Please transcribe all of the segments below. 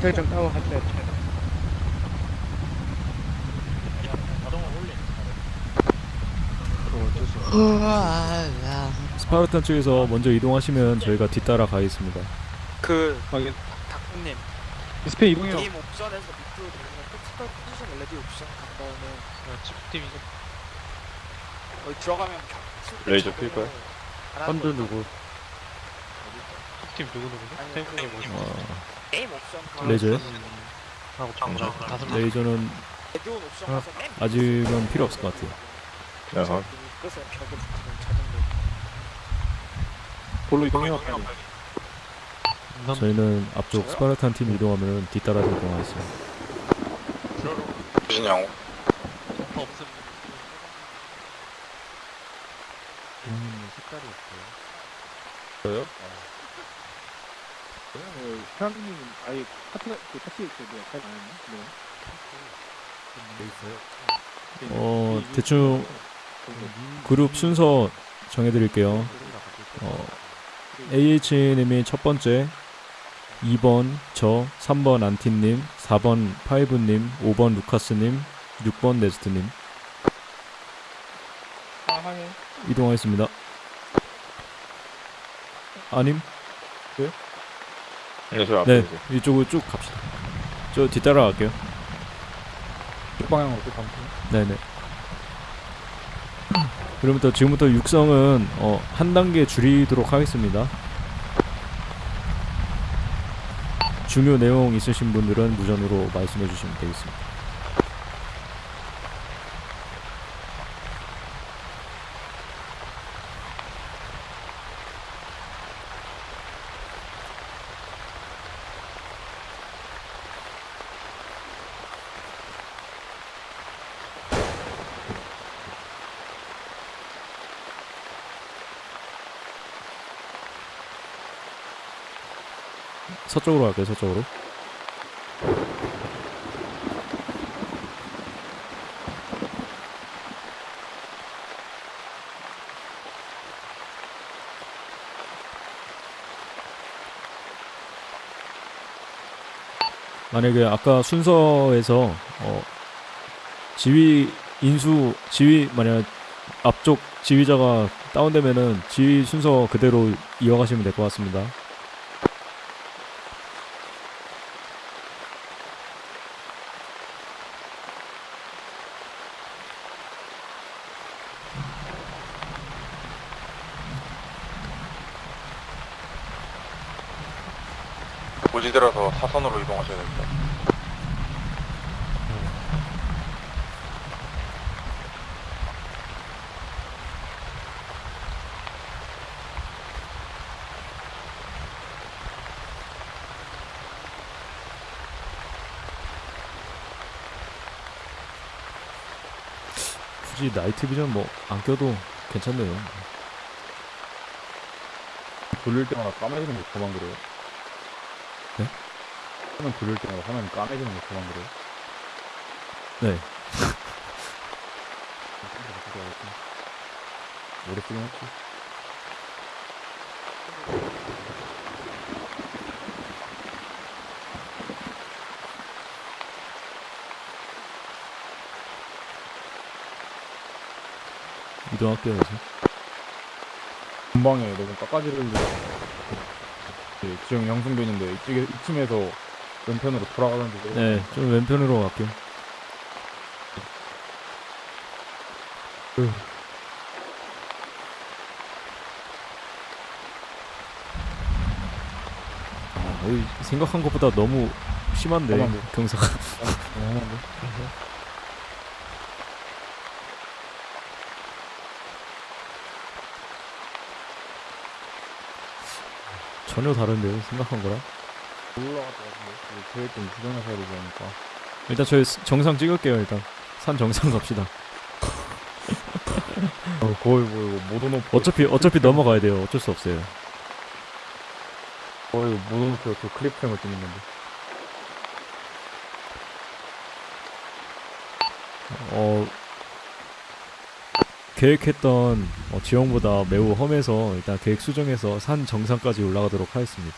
설정 다운 하셔야 돼요. 스파르탄 쪽에서 먼저 이동하시면 저희가 뒤따라 가겠습니다. 그 확인. 닭님 스페 이동해요. 게임 옵션에서 밑으로 내리면 텍스트 포지션 레디 옵션 간 다음에 집팀이죠. 거기 들어가면 겨- 레이저 자동으로 필까요? 안 하는 선두 거 누구? 팀 누구 누구죠? 게임 옵션 가 하고 다섯 명. 레이저는 맨 아직은 필요 없을 것 같아요. 야, 끝에 벽에 붙이면 자동으로 볼로 이동해요. 넌 저희는 앞쪽 스파르탄 팀 이동하면 뒤따라서 이동하겠습니다. 무슨 양호? 없음. 저요? 그냥 사장님 아예 파트가 그 파티 그 뭐야 잘안 했나? 네. 어, 대충 그룹 순서 정해드릴게요. 어, AH님이 첫 번째, 2번 저, 3번 안티님, 4번 파이브님, 5번 루카스님, 6번 네스트님 아. 이동하겠습니다. 아님? 네, 저 앞에 네. 이쪽으로 쭉 갑시다. 저 뒤따라 갈게요. 방향으로 또 가면 네네. 그러면부터 지금부터 육성은 어, 한 단계 줄이도록 하겠습니다. 중요 내용 있으신 분들은 무전으로 말씀해 주시면 되겠습니다. 서쪽으로 갈게요, 서쪽으로. 만약에 아까 순서에서 어, 지휘 인수 지휘 만약 앞쪽 지휘자가 다운되면은 지휘 순서 그대로 이어가시면 될 것 같습니다. 사선으로 이동하셔야 됩니다. 굳이 나이트 비전 뭐 안 껴도 괜찮네요. 돌릴 때마다 까매지는 거 그만 그래요. 네? 화면 돌릴 때마다 화면 까매지는 거 그만 그래요. 네. 오래 쓰긴 했지. 이동할게요, 그래서. 금방에 너무 예, 지금 이쪽에 이쯤에서 왼편으로 돌아가는데 네, 좀 왼편으로 갈게요. 아, 여기 생각한 것보다 너무 심한데. 경사가. 어, 전혀 다른데요, 생각한 거랑. 올라갔다 계획 좀 수정해서 해야 않을까 일단 저희 스- 정상 찍을게요, 일단. 산 정상 갑시다. 어, 거의 뭐 이거 못 오놓고 어차피 어차피 넘어가야 돼요. 어쩔 수 없어요. 거의 못 오놓고 그 클립프랭을 찍는 건데 어 계획했던 어, 지형보다 매우 험해서 일단 계획 수정해서 산 정상까지 올라가도록 하겠습니다.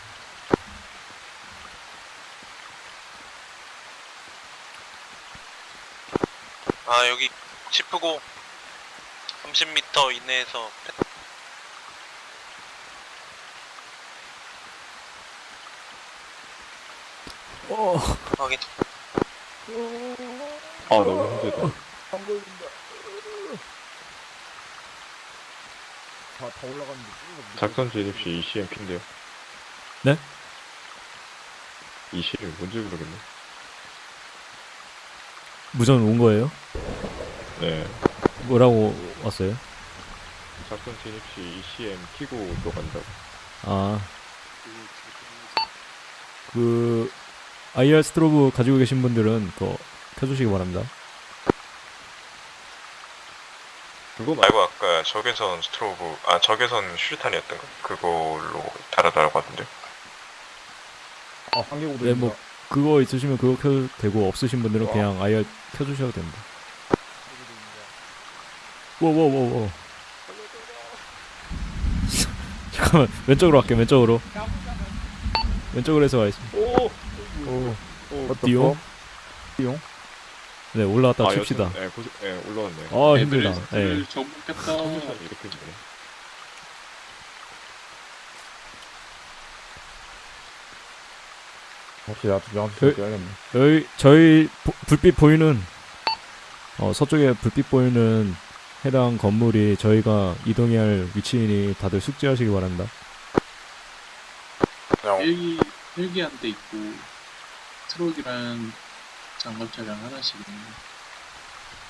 여기 치프고 30m 이내에서 어, 확인. 아 너무 힘들다. 다, 다 올라갔는데 작전 진입 시 ECMP인데요. 네? ECM 뭔지 모르겠네. 무전 온 거예요? 네. 뭐라고 왔어요? 작전 진입 시 ECM 키고 들어간다고. 아, 그 IR strobe 가지고 계신 분들은 그거 켜주시기 바랍니다. 그거 말고 아까 적외선 strobe, 아 적외선 슈탄이었던가? 그걸로 달아달라고 하던데. 아 한계고도 네, 뭐 그거 있으시면 그거 켜도 되고 없으신 분들은 그냥 IR 켜주셔도 됩니다. 워워워워. 잠깐만 왼쪽으로 갈게 왼쪽으로. 왼쪽으로 해서 가겠습니다. 오! 오. 어, 띠용? 띠용? 네 올라갔다 아, 칩시다. 예, 고생, 예, 올라왔네. 아 힘들다. 네. 슈탄이 이렇게 힘드네. 혹시 나도 그- 써야겠네 여기 저희 보- 불빛 보이는 어, 서쪽에 불빛 보이는 해당 건물이 저희가 이동해야 할 위치이니 다들 숙지하시기 바랍니다. 그냥 헬기 헬기 한 대 있고 트럭이랑 장갑 차량 하나씩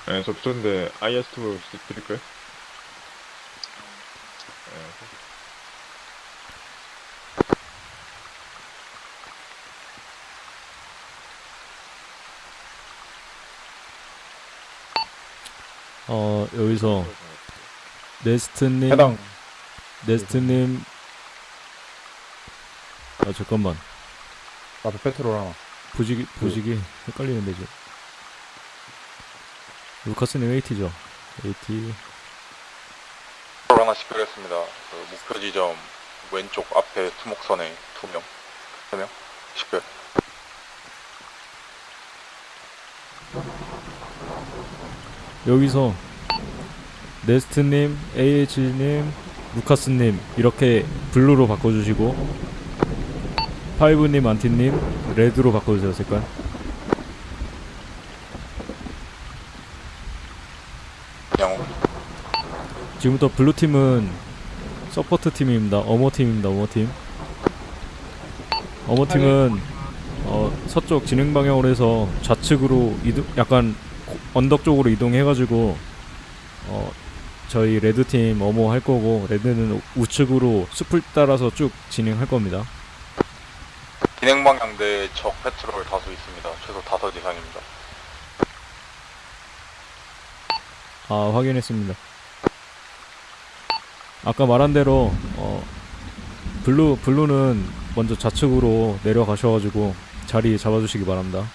예, 저 붙었는데 IR strobe 드릴까요? 예. 어 여기서 네스트님 해당. 네스트님. 아 잠깐만. 나도 페트롤 하나. 보직이 보직이 헷갈리는데 지금. 루카스님 AT죠? AT 프로 하나 식별했습니다. 그 목표 지점 왼쪽 앞에 투목선에 두 명, 세 명? 식별. 여기서 네스트님 AH님 루카스님 이렇게 Blue로 바꿔주시고 파이브님 안티님 Red로 바꿔주세요 색깔 지금부터 Blue팀은 support 팀입니다. 엄호 팀입니다. 엄호 팀. 엄호 팀은 어, 서쪽 진행 방향으로 해서 좌측으로 이동, 약간 고- 언덕 쪽으로 이동해가지고 어, 저희 Red 팀 엄호 할 거고 Red는 우- 우측으로 숲을 따라서 쭉 진행할 겁니다. 진행 방향 내적 patrol 다수 있습니다. 최소 다섯 이상입니다. 아 확인했습니다. 아까 말한 대로 어, Blue Blue는 먼저 좌측으로 내려가셔가지고 자리 잡아주시기 바랍니다.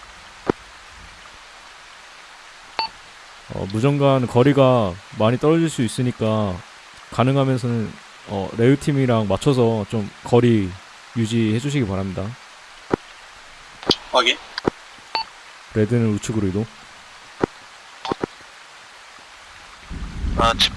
어, 무정간 거리가 많이 떨어질 수 있으니까 가능하면서는 어, 레우 팀이랑 맞춰서 좀 거리 유지해 주시기 바랍니다. 확인. 레드는 우측으로 이동. 아, 치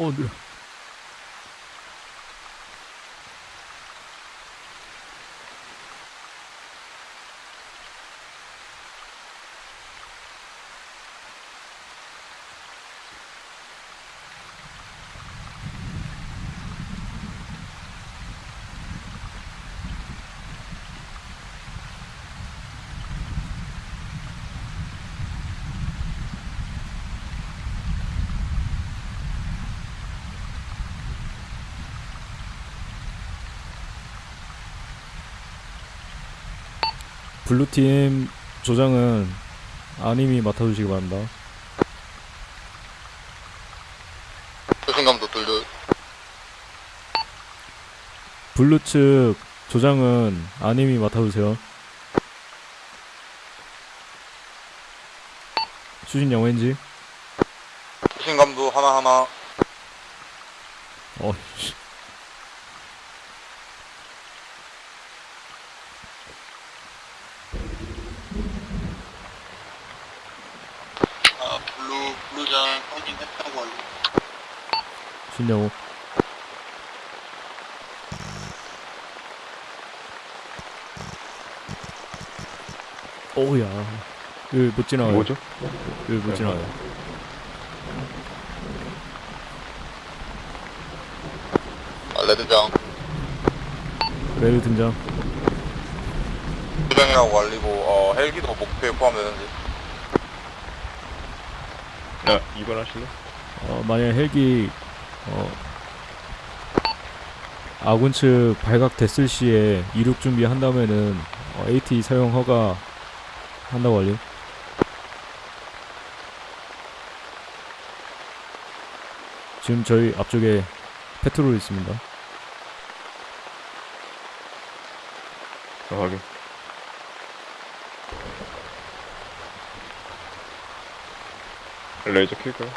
어, Blue팀 조장은 아님이 맡아주시기 바랍니다. 수신감도 둘둘. Blue 측 조장은 아님이 맡아주세요. 수신 양호한지 수신감도 하나하나. 어, 씨. 아 Blue Blue장 확인했다고 알고 수신 양호. 오우야. 여기 못 지나가요. 뭐죠? 여기 못 지나가요. 아, Red장 Red 등장. 수정이라고 알리고 어, 헬기도 목표에 포함되는지 야, 이번 하실래? 어, 만약 헬기 어, 아군 측 발각됐을 시에 이륙 준비한다면은 어, AT 사용 허가 한다고 알림. 지금 저희 앞쪽에 페트롤 있습니다. 아, 확인. 레이저 킬까요?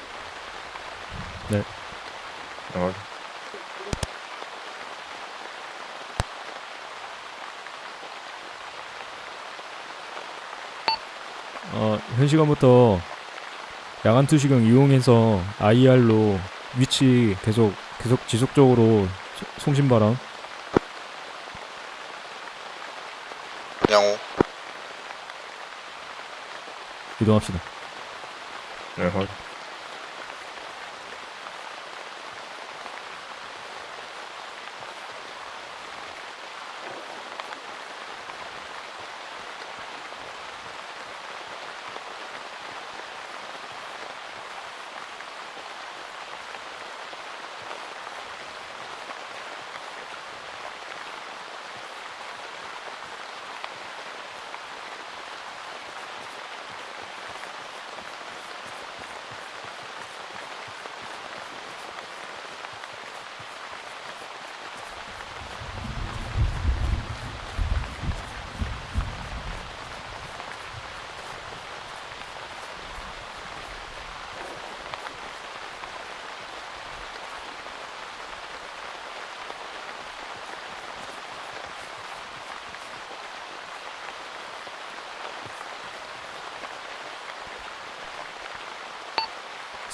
네. 아, 확인. 어, 현 시간부터 야간 투시경 이용해서 IR로 위치 계속 계속 지속적으로 소- 송신 바람. 양호 이동합시다. 네, 확인.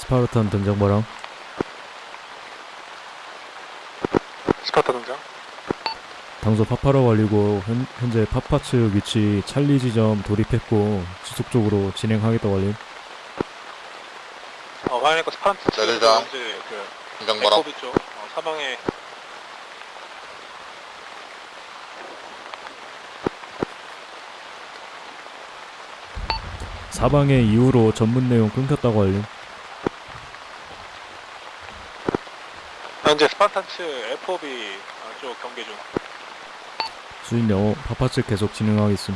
스파르탄 등장 바람. 스파타 등장 당소 파파로 걸리고 현, 현재 파파 측 위치 찰리 지점 돌입했고 지속적으로 진행하겠다고 알림. 어 레드장. 현재 그 등장 바람 에코비 쪽 어, 사방에 사방의 이후로 전문 내용 끊겼다고 알림. 현재 스파탄 측 FOB 어, 쪽 경계 중 수인 영어 파파 측 계속 진행하겠음.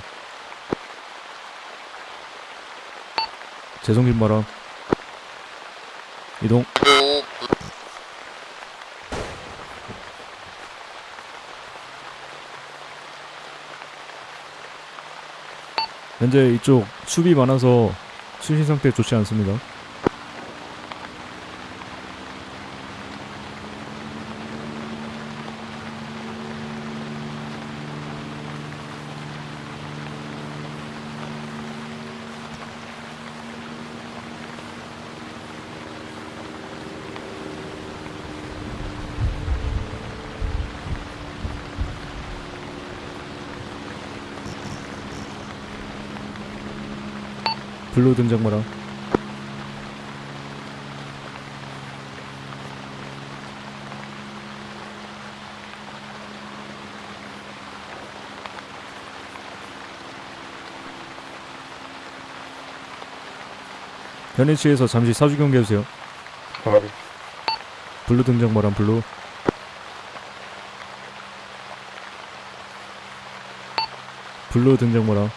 재송신 바람. 이동. 현재 이쪽 수비 많아서 수신 상태 좋지 않습니다. 블루 등장 바람. 현 위치에서 잠시 사주 경계해주세요. 블루 등장 바람 블루. Blue 응답 바람.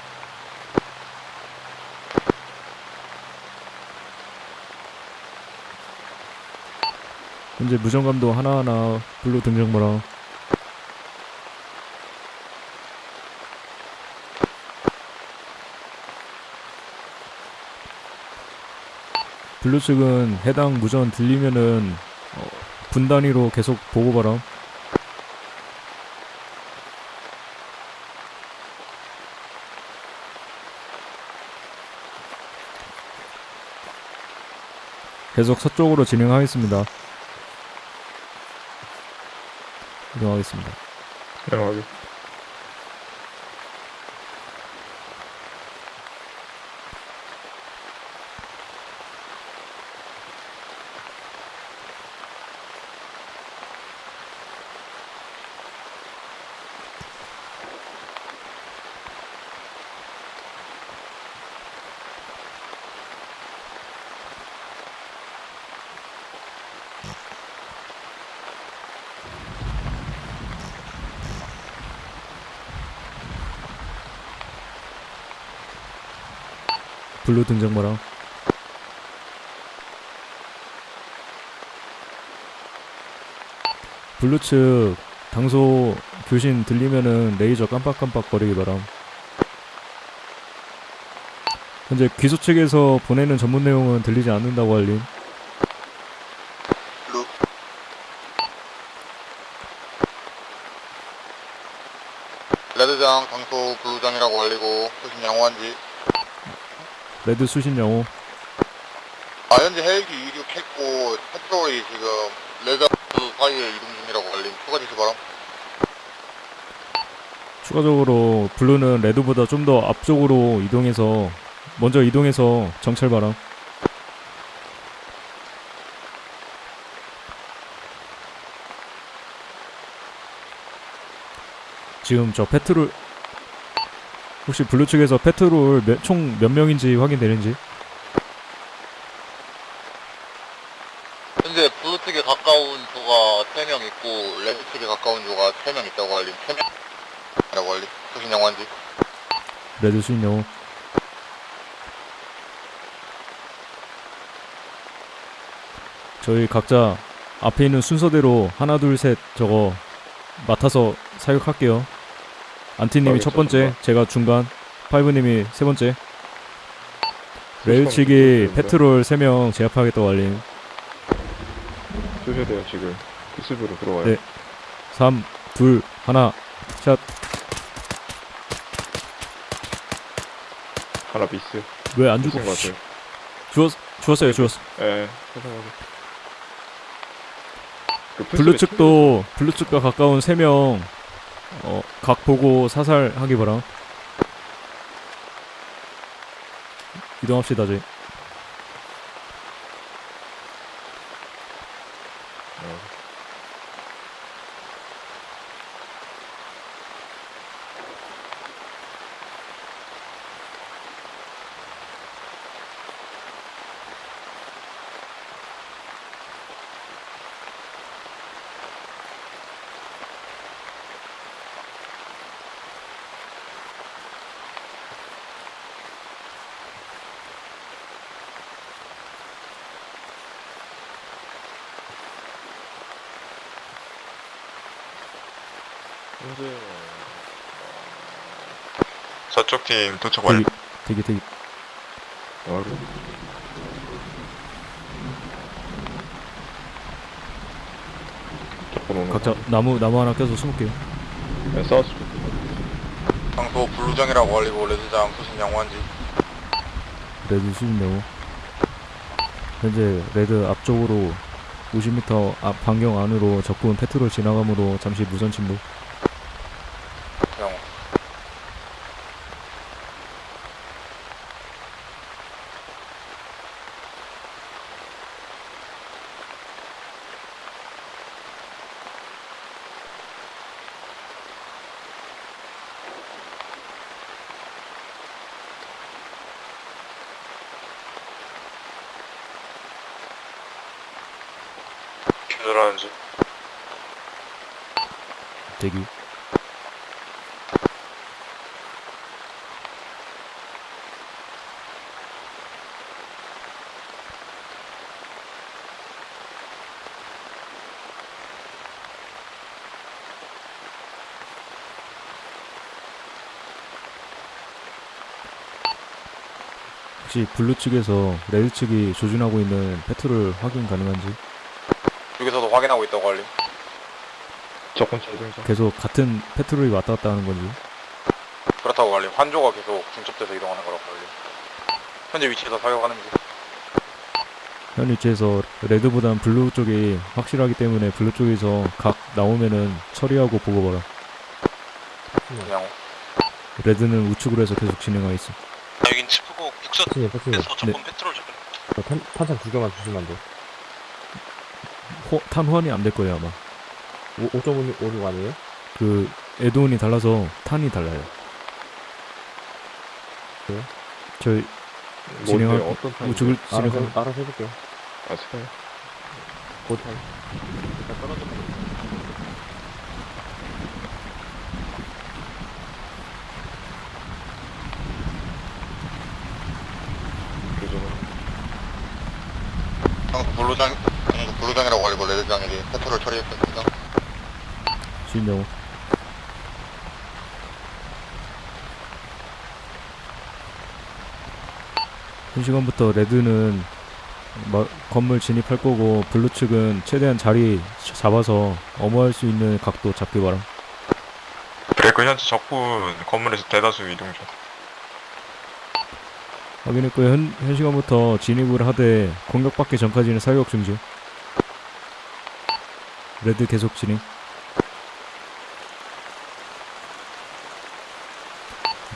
현재 무전감도 하나하나 Blue 응답 바람. Blue 측은 해당 무전 들리면은 어, 분 단위로 계속 보고 바람. 계속 서쪽으로 진행하겠습니다. 이동하기. 블루 응답 바람. Blue 측 당소 교신 들리면은 레이저 깜빡깜빡 거리기 바람. 현재 귀소 측에서 보내는 전문 내용은 들리지 않는다고 알림. Red장, 당소, Blue장이라고 알리고 수신 양호한지. Red 수신 양호. 아 현재 헬기 이륙했고 patrol이 지금 Red 사이에 이동 중이라고 알림. 추가 지시 바람. 추가적으로 Blue는 Red보다 좀 더 앞쪽으로 이동해서 먼저 이동해서 정찰 바람. 지금 저 patrol 혹시 Blue 측에서 patrol 총 몇 명인지 확인되는지? 현재 Blue 측에 가까운 조가 3명 있고 Red 측에 가까운 조가 3명 있다고 알림. 3명? 라고 알림. 수신 양호한지. Red 수신 양호. 저희 각자 앞에 있는 순서대로 하나 둘 셋 저거 맡아서 사격할게요. 안티님이 첫 번째, 제가 중간, 파이브님이 세 번째. 레일 측이 페트롤 3명 제압하겠다고 알림. 쏘셔야 돼요 지금. 기습으로 들어와요. 네. 3, 2, 1, 샷. 하나 미스. 왜 안? 죽은 것 같아요. 죽었, 죽었어요, 죽었어. 예. 그 Blue 측도 Blue 측과 가까운 3명 어, 각 보고 사살하기 바람. 이동합시다, 저희. 현재 저쪽 팀 도착 대기, 대기. 바로 접근오는 각자 나무, 나무 하나 껴서 숨을게요. 네, 싸웠어. 당소 블루장이라고 알리고 레드장 수신 양호한지. 레드 수진 영호. 현재 레드 앞쪽으로 50m 앞 반경 안으로 적군 페트롤 지나감으로 잠시 무선 침묵. 양호. 기절하는지. 대기. 혹시 블루 측에서 레드 측이 조준하고 있는 페트롤 확인 가능한지? 여기서도 확인하고 있다고 알림. 계속 같은 patrol이 왔다 갔다 하는 건지. 그렇다고 알림. 한 조가 계속 중첩돼서 이동하는 거라고 알림. 현재 위치에서 사격하는 현 위치에서 red보단 blue 쪽이 확실하기 때문에 blue 쪽에서 각 나오면은 처리하고 보고 봐라. 그냥 red는 우측으로 해서 계속 진행하겠어. 아, 여긴 북서에서 패치님, 전문 네. patrol 좀. 탄, 탄창 두 개만 주시면 안 돼. 호, 탄 호환이 안 될 거예요 아마. 5.56 아니에요? 그 에드온이 달라서 탄이 달라요. 그래요? 저희 진행할 어떤 탄? 우측을 알아서, 진행할 알아서 해볼게요. 아시나요? 고탄. 방금 blue장, blue장이라고 알고 red장에게 patrol 처리했습니다. 진양호. 현 시간부터 red는 마- 건물 진입할 거고 blue 측은 최대한 자리 잡아서 엄호할 수 있는 각도 잡기 바람. 브레이크 현재 적군 건물에서 대다수 이동 중. 확인했고요. 현, 현 시간부터 진입을 하되 공격받기 전까지는 사격 중지. 레드 계속 진입.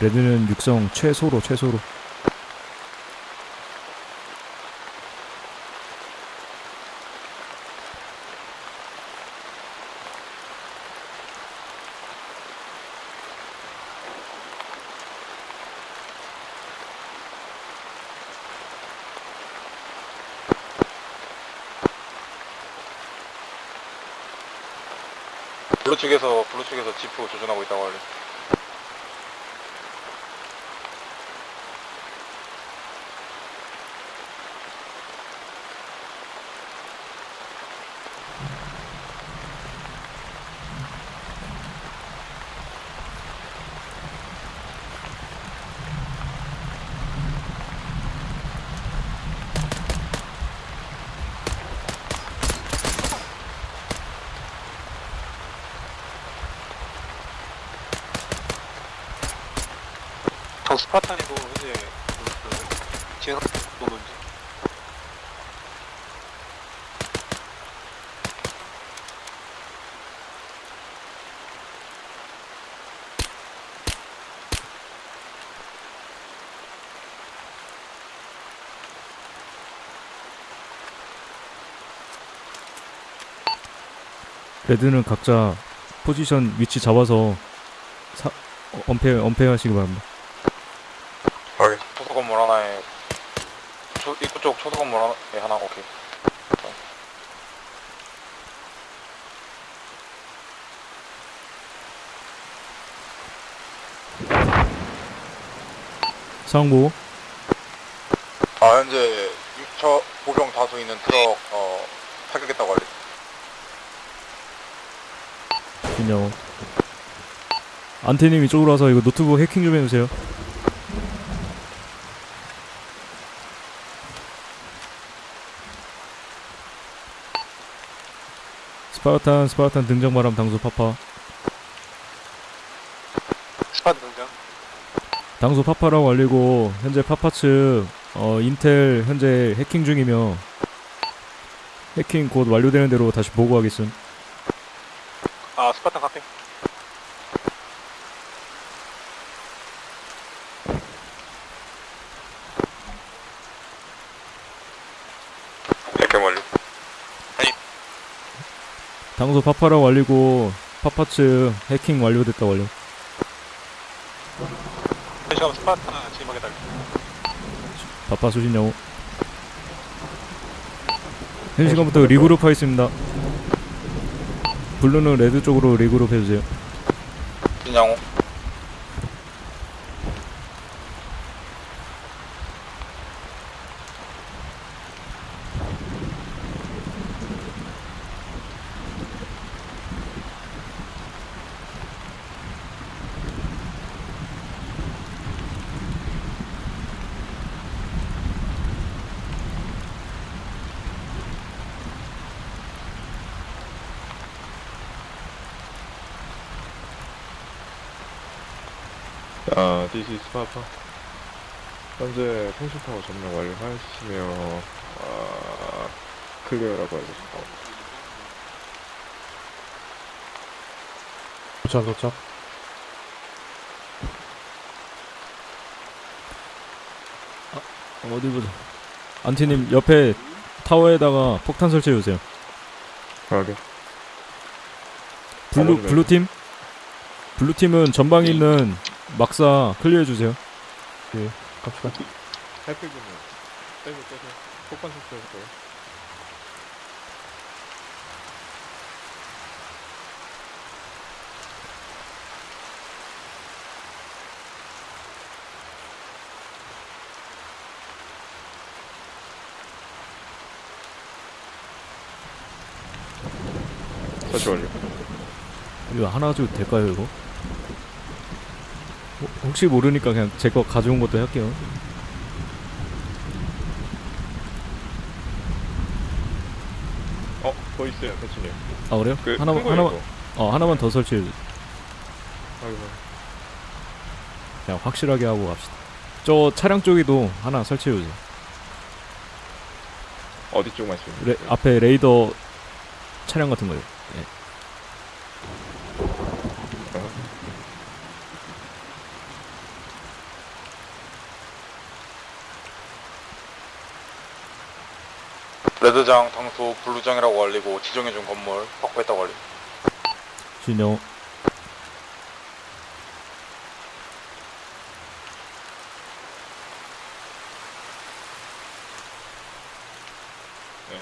레드는 육성 최소로 최소로. 블루 측에서, 블루 측에서 지프 조준하고 있다고 관리. 저 스파탄이고 현재 그 지금 보는지. 레드는 각자 포지션 위치 잡아서 사, 어, 엄폐 엄폐하시기 바랍니다. 확인. 초소 건물 하나에, 초, 입구 쪽 초소 건물 하나에 하나, 오케이. 상부 아, 현재 6처 보병 다수 있는 트럭, 어, 타격했다고 알림. 진양호. 안티님 이쪽으로 와서 이거 노트북 해킹 좀 해주세요. Spartan Spartan 등장 바람 당소 Papa 스팟 등장. 당소 Papa라고 알리고 현재 Papa 측 어, 인텔 현재 해킹 중이며 해킹 곧 완료되는 대로 다시 보고하겠음. 아, 스파탄 카페. 이렇게 완료. 당소 파파라고 알리고 파파 측 해킹 완료됐다 완료. 현시간 Spartan 진입하겠다. Papa 수신 양호. 현 시간부터 regroup 하겠습니다. blue는 red 쪽으로 regroup 해주세요. 진양호. This is Papa. 현재 통신타워 점령 완료하시며, 아, clear라고 알겠습니다. 도착 도착. 어디 보자. 안티님 옆에 타워에다가 폭탄 설치해 주세요. 하게. blue 가보지 blue 팀 blue 팀은 전방에 있는 막사 clear해 주세요. 갑시다. 햇빛은 빼고 빼고 폭탄 설치했어요. 설치 완료. 이거 하나 가지고 될까요 이거? 호- 혹시 모르니까 그냥 제 거 가져온 것도 할게요. 어, 더 있어요, 대치님. 아 그래요? 그, 하나만 거예요, 하나만 이거. 어 하나만 더 설치해 주세요. 아이고. 그냥 확실하게 하고 갑시다. 저 차량 쪽에도 하나 설치해 주세요. 어디 쪽 말씀? 레, 앞에 레이더 차량 같은 거요. 레드장 당소 블루장이라고 알리고 지정해준 건물 확보했다고 알리. 진영 네.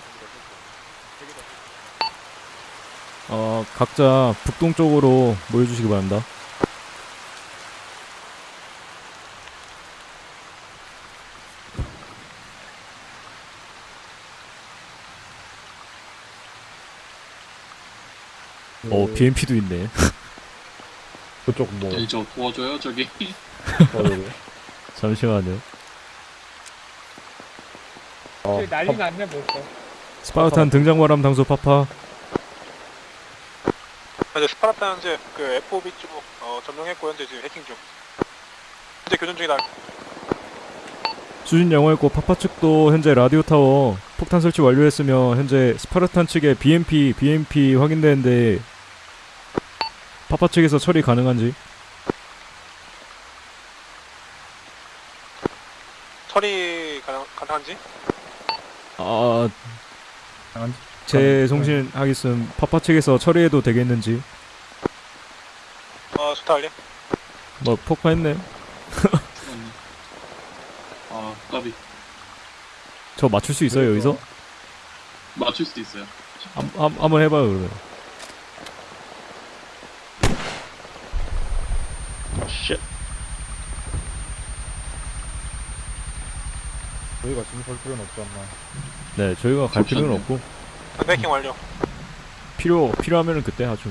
어 각자 북동쪽으로 모여주시기 바랍니다. 어 BMP도 있네. 그쪽 뭐 저기 저 도와줘요 저기? 잠시만요. 어, 난리 났네 벌써. Spartan 등장 바람 당소 Papa. 현재 Sparta 현재 그 FOB 쪽 어, 점령했고 현재 지금 해킹 중. 현재 교전 중이다. 수신 양호했고 Papa 측도 현재 라디오 타워 폭탄 설치 완료했으며 현재 Spartan 측의 BMP BMP 확인되는데 파파 측에서 처리 가능한지 처리 가능, 가능한지? 아 가능한지? 제 송신 하겠음 파파 측에서 처리해도 되겠는지 어, 좋다 알리. 뭐 폭파했네 죽었네. 아 까비 저 맞출 수 있어요 여기서 맞출 수도 있어요 한, 한, 한번 해봐요 그러면 아, shit. 저희가 지금 설 필요는 없지 않나. 네 저희가 갈 필요는. 없고 해킹 완료. 필요 필요하면은 그때 하죠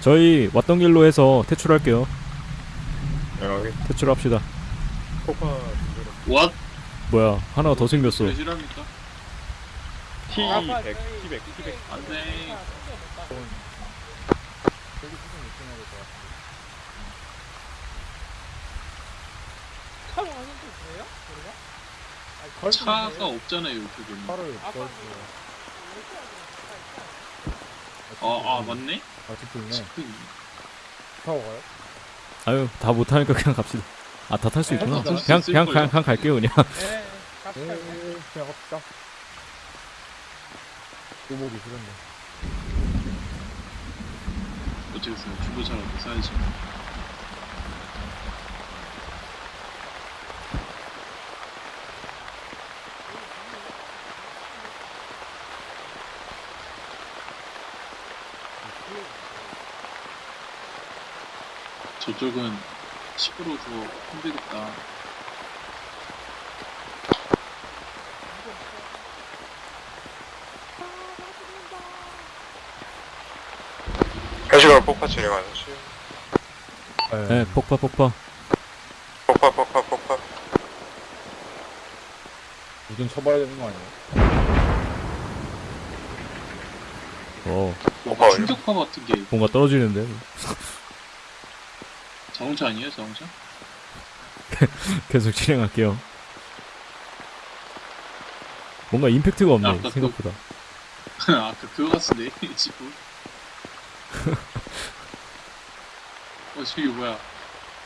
저희 왔던 길로 해서 퇴출할게요 여기 퇴출합시다 폭파 왓? 뭐야 하나가 더 생겼어 그래 실합니까? T100, T100, T100. 안돼 차로 가는 게 그래요? 우리가? 차가 없잖아요 이쪽에는 차를 아까 걸 아, 아 맞네? 아, 있네. 스크린. 타고 가요? 아유 다 못하니까 그냥 갑시다 아 다 탈 수 있구나 다 탈수 그냥 그냥 거예요. 그냥, 그냥 갈게요 그냥 네. 갑시다. 에 그냥 갑시다. 또 보기 싫은데. 어쩌겠어요 중고차라도 사야지 저쪽은 시끄러워서 힘들겠다 해시가 폭파 진행하는 시. 네 폭파 폭파 폭파, 폭파, 폭파. 우선 쳐봐야 되는 거 아니에요? 어 뭔가 완료. 충격파 같은 게 뭔가 떨어지는데 자동차 아니에요 자동차? 계속 진행할게요. 뭔가 임팩트가 없네 아까 그- 생각보다. 아까 그거 같은데 지금 어 저기 뭐야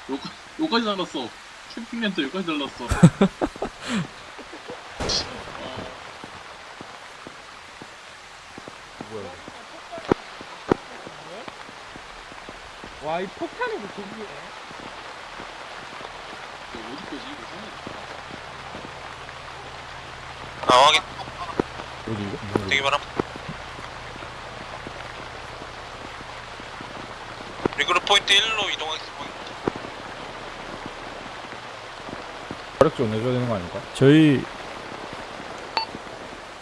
요까, 요까지 날랐어 캠핑 렌트 여기까지 날랐어 어, 뭐야? 와, 이 폭탄이 뭐. 이거 어디 거지 이거 아 확인 뭐지 이거? 되기 바람 리그룹 포인트 1로 이동하겠습니다 화력 좀 내줘야 되는 거 아닐까? 저희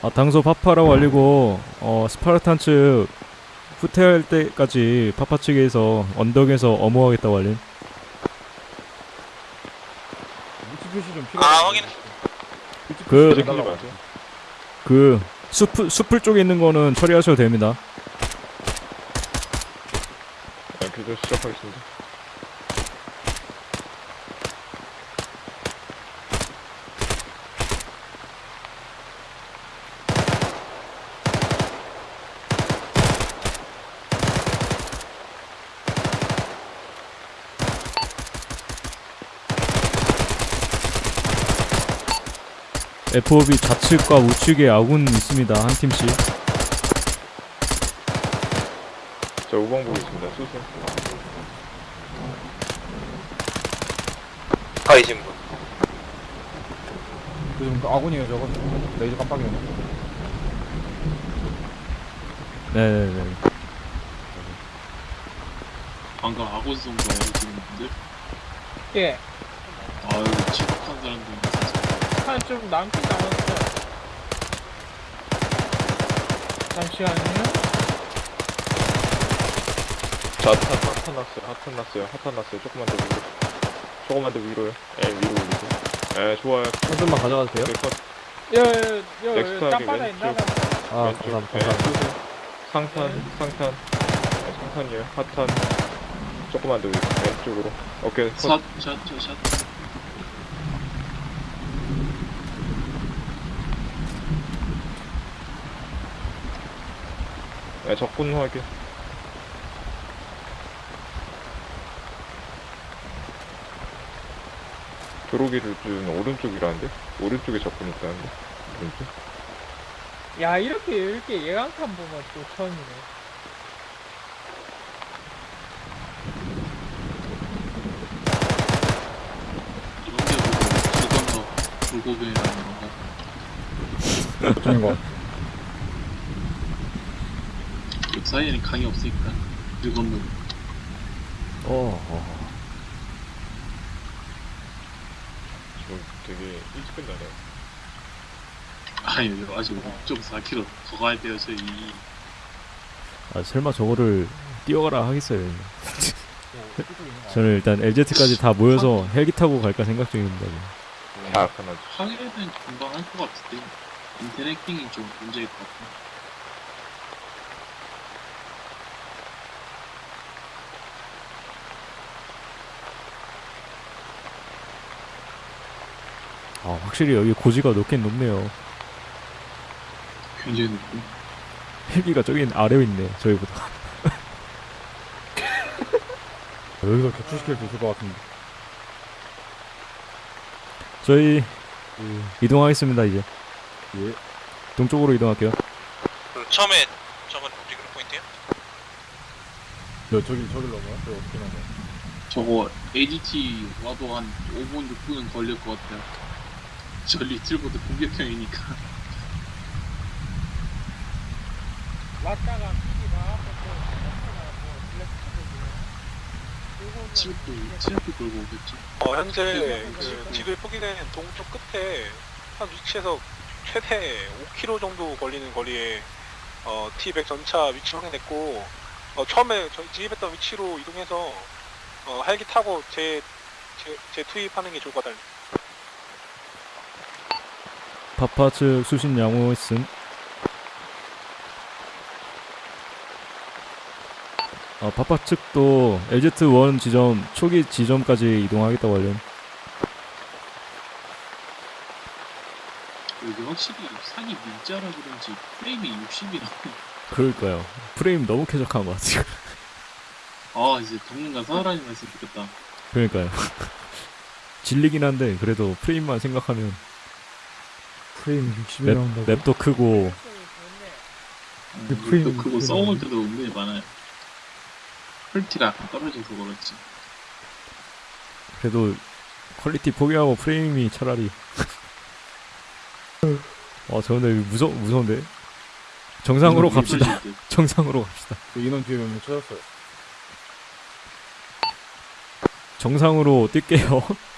아, 당소 파파라고 알리고 어, 스파르탄 측 후퇴할 때까지 파파 측에서 언덕에서 어무하겠다고 알림. 위치 표시 좀 필요. 아, 확인. 그- 그그 숲, 숲을 쪽에 있는 거는 처리하셔도 됩니다. 교전 시작하겠습니다 FOB 좌측과 우측에 아군 있습니다. 한 팀씩. 자 우방 보겠습니다 수수 가이신 분. 요즘 그 아군이에요 저거. 레이저 깜빡이네. 네네네. 방금 아고 쏜거예요 지금 분들 예. 아유 지독한 사람들 한 좀 남긴 남았어. 잠시만요. 자 핫한 핫한 났어요. 핫한 났어요. 핫한 났어요. 조금만 더 위로. 조금만 더 위로요. 예 위로 올리고 예 좋아요. 한 점만 가져가도 돼요? 네, 여, 여, 여, 넥스트하게 땅바닥 왼쪽. 있나? 아 왼쪽. 감사합니다. 예, 감사합니다. 상탄 상탄. 예, 상탄이에요. 핫한. 조금만 더 위로. 왼쪽으로. 오케이 컷. 샷샷샷샷 예, 적군 확인 들어오기를 준 오른쪽이라는데? 오른쪽에 적군 있다는데? 오른쪽? 야, 이렇게, 이렇게 예감탄 보면 또 처음이네. 이런 게 보고 죽어서 불고기라는 건가 저쪽인 거. 그 사이에는 강이 없으니까 불건너 어, 어. 저 되게 일찍 끝나네요 아니 아직 5.4km 더 가야 돼요 저희 아, 설마 저거를 뛰어가라 하겠어요. 저는 일단 LZ까지 다 모여서 헬기 타고 갈까 생각 중입니다. 지금. 계약하나 항해는 금방 할 것 같은데 인터넷 킹이 좀 문제일 것 같아 아, 확실히 여기 고지가 높긴 높네요. 굉장히 높고 헬기가 저기 아래에 있네. 저희보다. 여기서 격추시킬 수 있을 것 같은데. 저희 이동하겠습니다 이제. 예. 동쪽으로 이동할게요. 그 처음에 저번 regroup 포인트요? 저 저기 저길 넘어요? 저 어떻게 넘어요? 저거 ADT 와도 한 5분 6분은 걸릴 것 같아요 저 Little Bird 공격형이니까. 왔다가 피기 나와서 뭐 블랙 치르프 치르프 끌고 오겠죠. 어, 현재 그 지도에 포기된 동쪽 끝에 한 위치에서 최대 5km 정도 걸리는 거리에 어, T100 전차 위치 확인했고 어, 처음에 저희 진입했던 위치로 이동해서 어, 헬기 타고 재, 재, 재투입하는 게 좋을 것 같아요. 파파 측 수신 양호 있음. 아, 파파 측도 LZ1 지점 초기 지점까지 이동하겠다고 알림 여기 확실히 산이 밀자라 그런지 프레임이 60이라 그럴까요? 프레임 너무 쾌적한 것 같아요. 아 이제 당분간 사활하는 말씀 듣겠다. 그러니까요. 질리긴 한데 그래도 프레임만 생각하면 프레임 60이 map, 나온다고. map도 크고 음, 그 프레임 또 그거 그거 써먹을 때도 은근히 많아요. quality가 약간 떨어져서 그렇지. 그래도 quality 포기하고 프레임이 차라리 어 저는 무서 무서운데 정상으로 갑시다 정상으로 갑시다 그 인원 뒤에 몇 명 찾았어요. 정상으로 뛸게요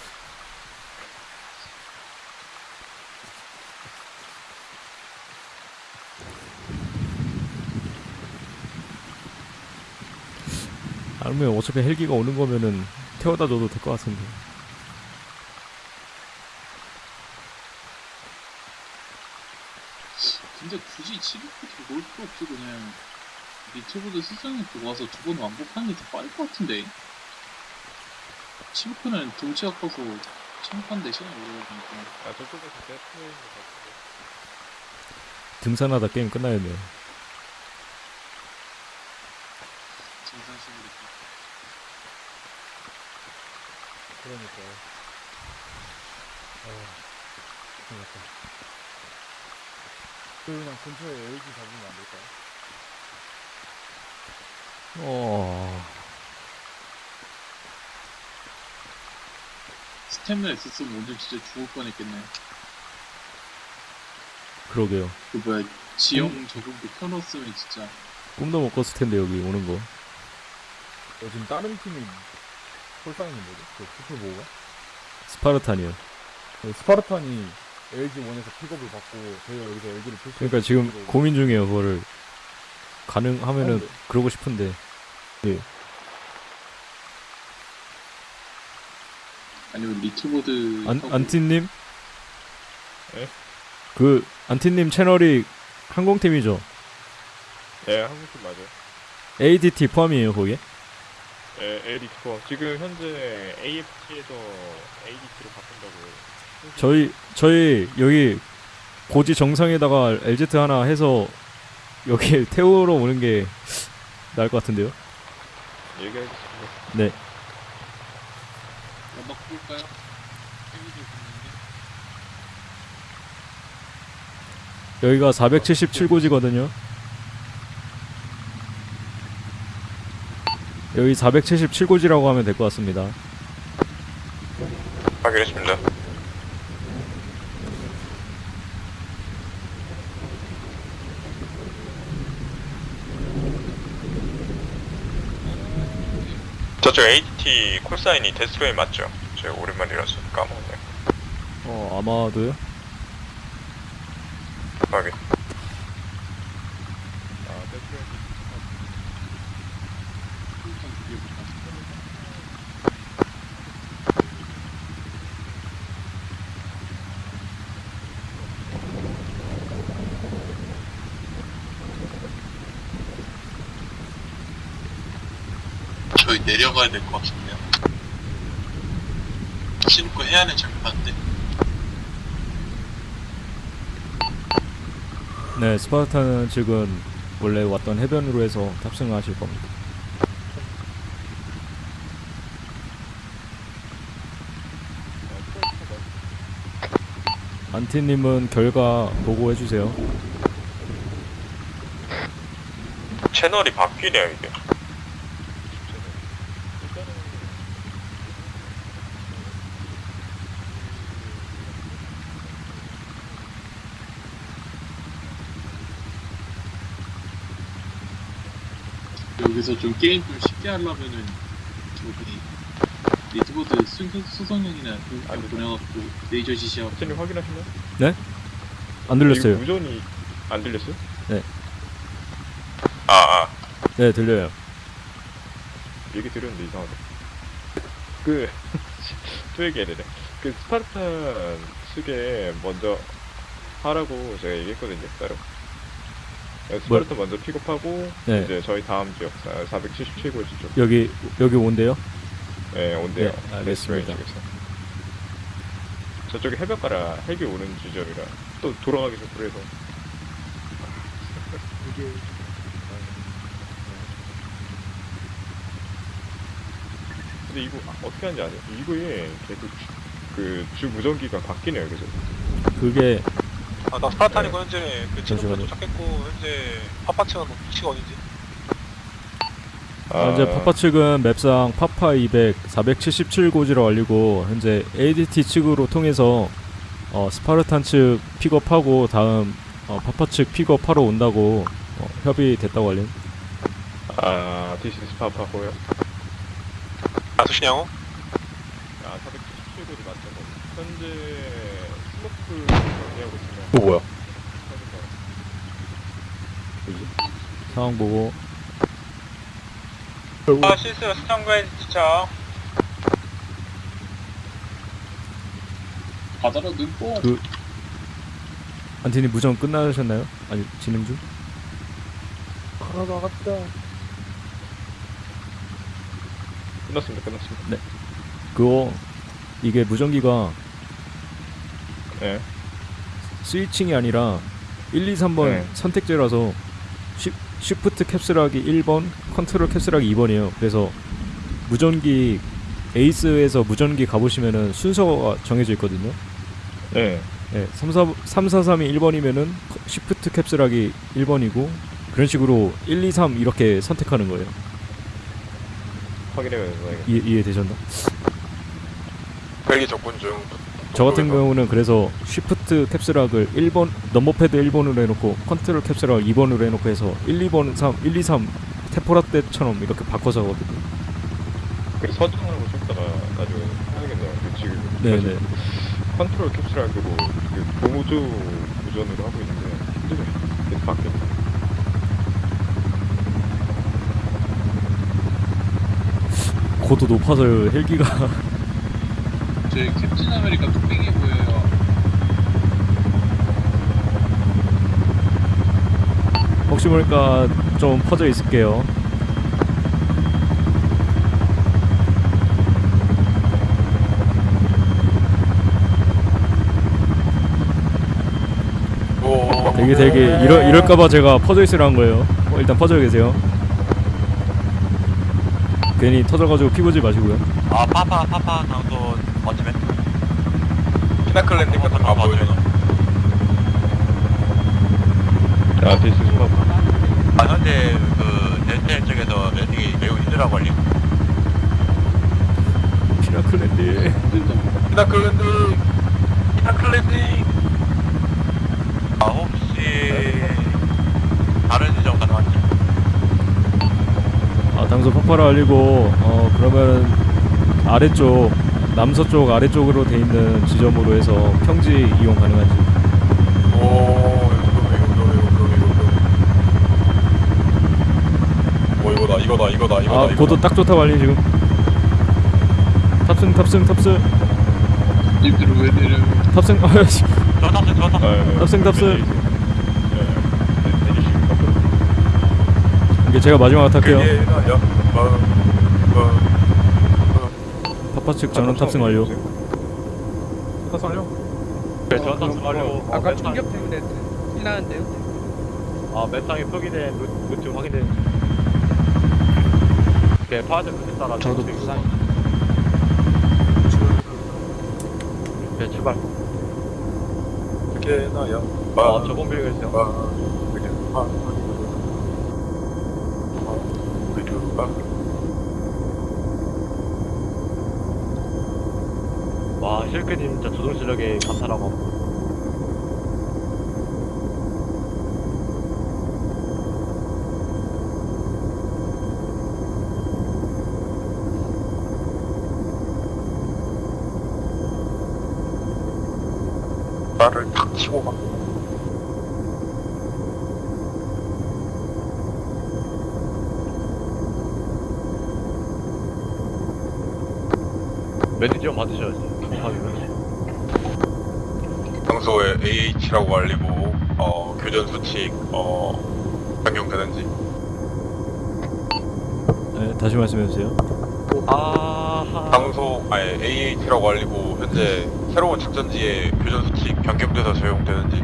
아니면 어차피 헬기가 오는 거면은 태워다 줘도 될 것 같은데. 근데 굳이 700부터 올 필요 없이 그냥 리트보드 수정에 두고 와서 두번 완복하는 게 더 빠를 것 같은데. 700는 등치가 커서 참판대 시간이 오래 걸리니까. 아 저쪽에서 것 같은데. 등산하다 게임 끝나야네요 증상식으로 그러니까요. 어, 큰일 났다. 그 그냥 근처에 LG 잡으면 안 될까요? 어 스태미나 있었으면 오늘 진짜 죽을 뻔했겠네 그러게요 그 뭐야 지형 적응도 켜놓았으면 진짜 꿈도 못 꿨을 텐데 여기 오는 거 어, 지금 다른 팀이 홀상인 뭐죠? 그 푸플보가? 스파르탄이요 그 스파르탄이 LG 원에서 픽업을 받고 저희가 여기서 LZ를 표시. 그러니까 지금 고민 중이에요 그거를 가능하면은 어, 네. 그러고 싶은데 아니면 Little Bird 안, 안티님? 예? 그 안티님 채널이 항공팀이죠? 예, 항공팀 맞아요. ADT 포함이에요 거기에? 예, LD 투어. 지금 현재 AFT에서 ADT로 바꾼다고. 저희 저희 여기 고지 정상에다가 LZ 하나 해서 여기 태우러 오는 게 나을 것 같은데요? 얘기하겠습니다. 네 볼까요? 붙는데 여기가 477고지거든요 여기 477고지라고 하면 될 것 같습니다 확인했습니다. 저쪽 AT 콜사인이 데스로이 맞죠? 제가 오랜만이라서 까먹었네. 어 아마도요? 확인. 아, 세트 일단 두개 볼까? 저희 내려가야 될 것 같은데요. 신고 해안에 장판데 네 스파르타는 지금 원래 왔던 해변으로 해서 탑승을 하실 겁니다 안티님은 결과 보고해주세요 채널이 바뀌네요, 이게. 여기서 좀 게임 좀 쉽게 하려면은 저기 Little Bird 수, 수송형이나 공격 보내갖고 레이저 지시하고 선생님 확인하셨나요? 안 들렸어요 무전이 안 들렸어요? 아, 아. 네 들려요 얘기 들었는데 이상하다. 그, 또 얘기해야 되네. 그 Spartan 측에 먼저 하라고 제가 얘기했거든요, 따로. 네, 스파르탄 먼저 픽업하고, 네. 이제 저희 다음 지역, 477고지 쪽. 여기 여기 온대요? 네, 온대요. 네, 알겠습니다. 쪽에서. 저쪽에 해변가라 헬기 오는 지점이라 또 돌아가기죠 그래서 이게 근데 이거 아, 어떻게 하는지 아세요? 이거에 계속 그 주 무전기가 바뀌네요 계속 그게 아, 나 Spartan이고 현재 그 지금 잠시만요. 도착했고 현재 Papa 측이 뭐 위치가 어딘지? 아, 현재 Papa 측은 map상 Papa 200 477고지로 알리고 현재 ADT 측으로 통해서 어, Spartan 측 pickup하고 다음 어, Papa 측 pickup하러 온다고 어, 협의됐다고 알림. 아 this is Papa 고요? 아 수신양호? 아 477고지 맞죠 현재 있으면 또 뭐야? 상황 보고 아 실수 수정구에 지쳐 바다로 눈뽕 그 안티니 무전 끝나셨나요? 아니 진행 중? 하나 나갔다. 끝났습니다 끝났습니다 그거 이게 무전기가 예 스위칭이 아니라 1, 2, 3번 네. 선택제라서 쉬, 쉬프트 캡슐하기 1번, 컨트롤 캡슐하기 2번이에요. 그래서 무전기 ACE에서 무전기 가보시면은 순서가 정해져 있거든요. 예. 네, 3, 4, 3, 4, 3이 1번이면은 Shift Caps Lock이 1번이고 그런 식으로 1, 2, 3 이렇게 선택하는 거예요. 확인해봐야겠네 이해, 이해되셨나? 헬기 접근 중. 저 같은 동쪽에서. 경우는 그래서 Shift Caps Lock을 1번 number pad 1번으로 해놓고 Control Caps Lock 2번으로 해놓고 해서 1, 2번 3, 1, 2, 3 테포라 때처럼 이렇게 바꿔서 하거든요. 그좀 이따가 나중에 해야겠네요 그 지금 네네. Control Caps Lock하고 그 보조 무전으로 하고 있는데 힘들어요 계속 바뀌어 고도 높아서 헬기가 저희 캡틴 아메리카 뚝배기 보여요 혹시 모르니까 좀 퍼져 있을게요. 오. 되게 되게 이러, 이럴까봐 제가 퍼져 있으라는 거예요. 어, 일단 퍼져 계세요. 괜히 터져가지고 피 보지 마시고요. 아 파파 파파 각도 어쩌면 pinnacle landing 같은 거안 보여주나? 아 This is 파파 아 현재 그 델텔 쪽에서 landing이 매우 힘들다고 알림 pinnacle landing. Pinnacle landing. Pinnacle landing. 아 혹시 다른 지점 가능한지 아 당소 파파라 알리고 어 그러면 아래쪽 남서쪽 아래쪽으로 돼 있는 지점으로 해서 평지 이용 가능한지. 오. 이거 이거 이거 이거 이거. 오 이거다 이거다 이거다 이거다. 아 이거다. 고도 딱 좋다고 알림 지금. 탑승 탑승 탑승 님들 왜 내려 탑승 아씨 저 탑승 저 탑승 탑승 탑승. 예. This is 파파 이게 제가 마지막 탈게요. 야. 어. 어. 파파 측 전원 탑승 완료. 네, 저 탑승 완료. 아까 충격 때문에 일나는데요. 아 맵상에 표기된 루- 루트 확인된. 오케이 파드 그에 따라 저도 부산. 오케이 출발. 그게 나야. 아 저번 있어요. 아. 아. 아. 그게 아. 와 실크님 진짜 조종 실력에 감탄하고. 나를 탁 치고 막. 매니저 받으셔야지. 감사합니다. 평소에 AH라고 알리고 어 교전 수칙 어 변경되는지 네, 다시 말씀해 주세요. 아하. 평소 아니 AH라고 알리고 현재 새로운 직전지에 교전 수칙 변경돼서 적용되는지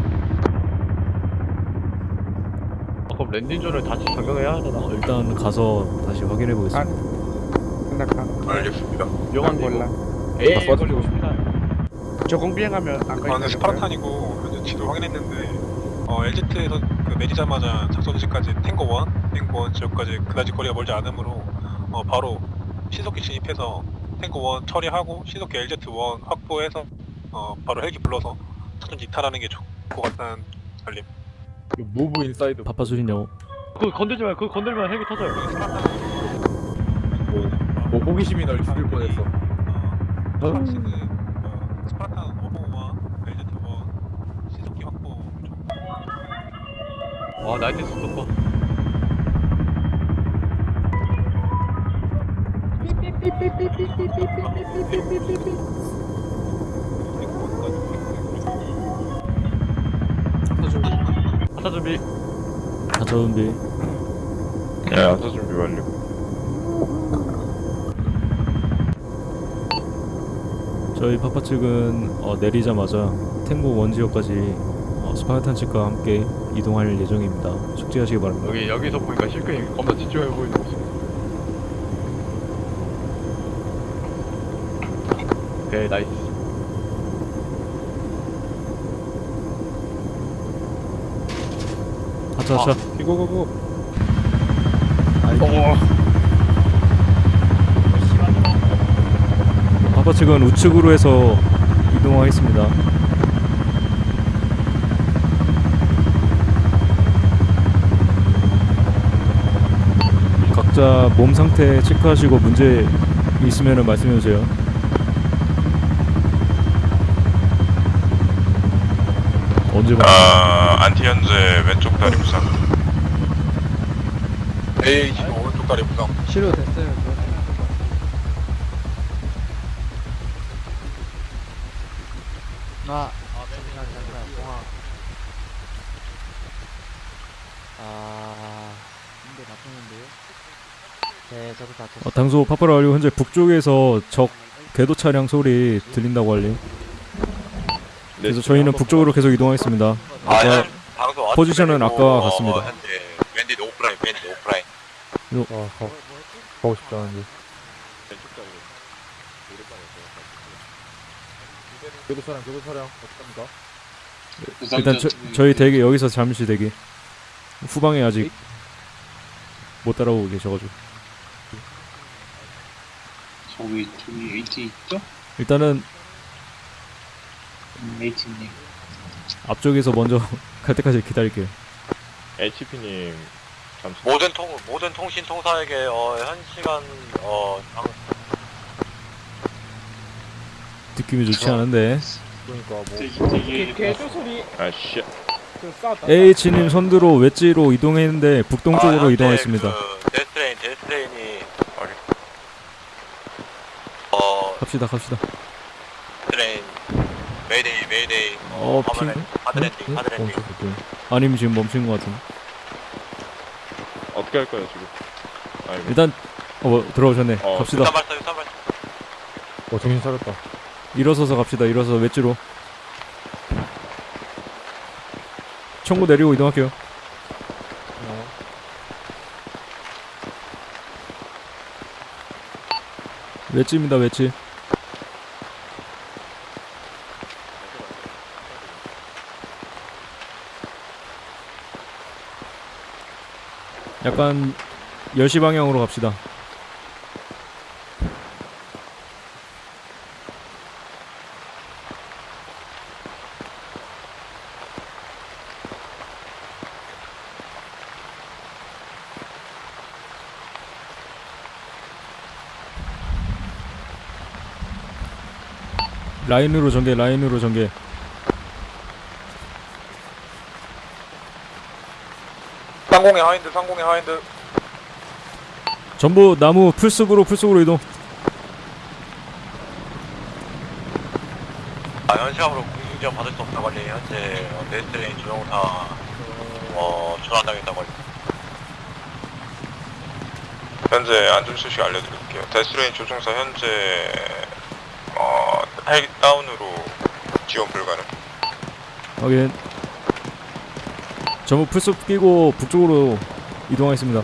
아, 그럼 랜딩존을 다시 변경해야 하잖아. 어, 일단 가서 다시 확인해 보겠습니다. 알겠습니다. 위험한 몰라. 에이, 나 걸리고 빠지고 싶긴 하네. 저공 비행하면 안 아, 근데 스파르탄이고 현재 지도 확인했는데 어, LZ에서 그 내리자마자 작전지까지 탱고 1, 탱고 1 지역까지 그다지 거리가 멀지 않으므로 어, 바로 신속히 진입해서 탱고 1 처리하고 신속히 LZ1 확보해서 어, 바로 헬기 불러서 작전지 이탈하는 게 좋을 것 같다는 알림. Move inside 파파술이냐고. 그거 건들지 마. 그거 건들면 헬기 터져요. 뭐 호기심이 널 죽일 뻔했어 어, 지금 어, 스파르탄 5번과 LZ1 신속히 확보 좀 와, 나이트 스토커. 하차 준비. 가자 준비. 네, 안사 준비 완료. 저희 파파 측은 어, 내리자마자 Tango One 지역까지 어, 스파르탄 측과 함께 이동할 예정입니다. 숙지하시기 바랍니다. 여기 여기서 보니까 실컷이 겁나 집중해 보이는 모습. 오케이 nice. 하차 하차. 이거고고 파파 측은 우측으로 해서 이동하겠습니다. 각자 몸 상태 체크하시고 문제 있으면 말씀해 주세요. 언제 봐? 아 안티 현재 왼쪽 다리 부상 A25 오른쪽 다리 부상 치료 됐어요. 아, 잠시만, 잠시만, 공항. 아, 근데 나쁘는데요? 네, 저도 다쳤어요. 어, 당소 파파라 완료 현재 북쪽에서 적 궤도 차량 소리 들린다고 알림. 그래서 저희는 북쪽으로 계속 이동하겠습니다. 아까 방송 포지션은 아까 어, 같습니다. 현재 웬디 오프라인 웬디 오프라인 아 가, 가고 싶지 않은데 교도 차량 교도 차량 어떡합니까? 일단 저, 저희 대기 여기서 잠시 대기. 후방에 아직 못 따라오고 계셔가지고 저기 저기 AT 있죠? 일단은 음, AT님 앞쪽에서 먼저 갈 때까지 기다릴게요. HP님 잠시. 모든 통 모든 통신 통사에게 어, 현 시간 어 당- 느낌이 좋지 않은데. 그러니까 뭐 되게 되게 아 씨. H님 선두로 웨지로 이동했는데 북동쪽으로 아, 현재 이동하겠습니다. 그 데스트레인 데스트레인이 어리 어 갑시다 갑시다. Mayday mayday 어 핑. Hard lan- Hard landing hard landing 멈춰볼게 아니면 지금 멈춘 것 같은데. 어떻게 할 거예요 지금? 아이고. 일단 어 뭐, 들어오셨네. 어, 갑시다. 유탄 발사 유탄 발사 어 정신 차렸다 일어서서 갑시다. 일어서 웨지로. 청구 내리고 이동할게요. 웨지입니다. 웨지. 약간 10시 방향으로 갑시다. 라인으로 전개, 라인으로 전개. 상공의 하인드 상공의 하인드 전부 나무 풀숲으로 풀숲으로 이동. 아, 현시간으로 공중지원 받을 수 없다고 알림 현재 어, 데스트레인 조종사 어 전환당했다고 알리 현재 안전 소식 알려드릴게요 데스트레인 조종사 현재 어 헬기 다운으로 지원 불가능. 확인. 전부 풀숲 끼고 북쪽으로 이동하겠습니다.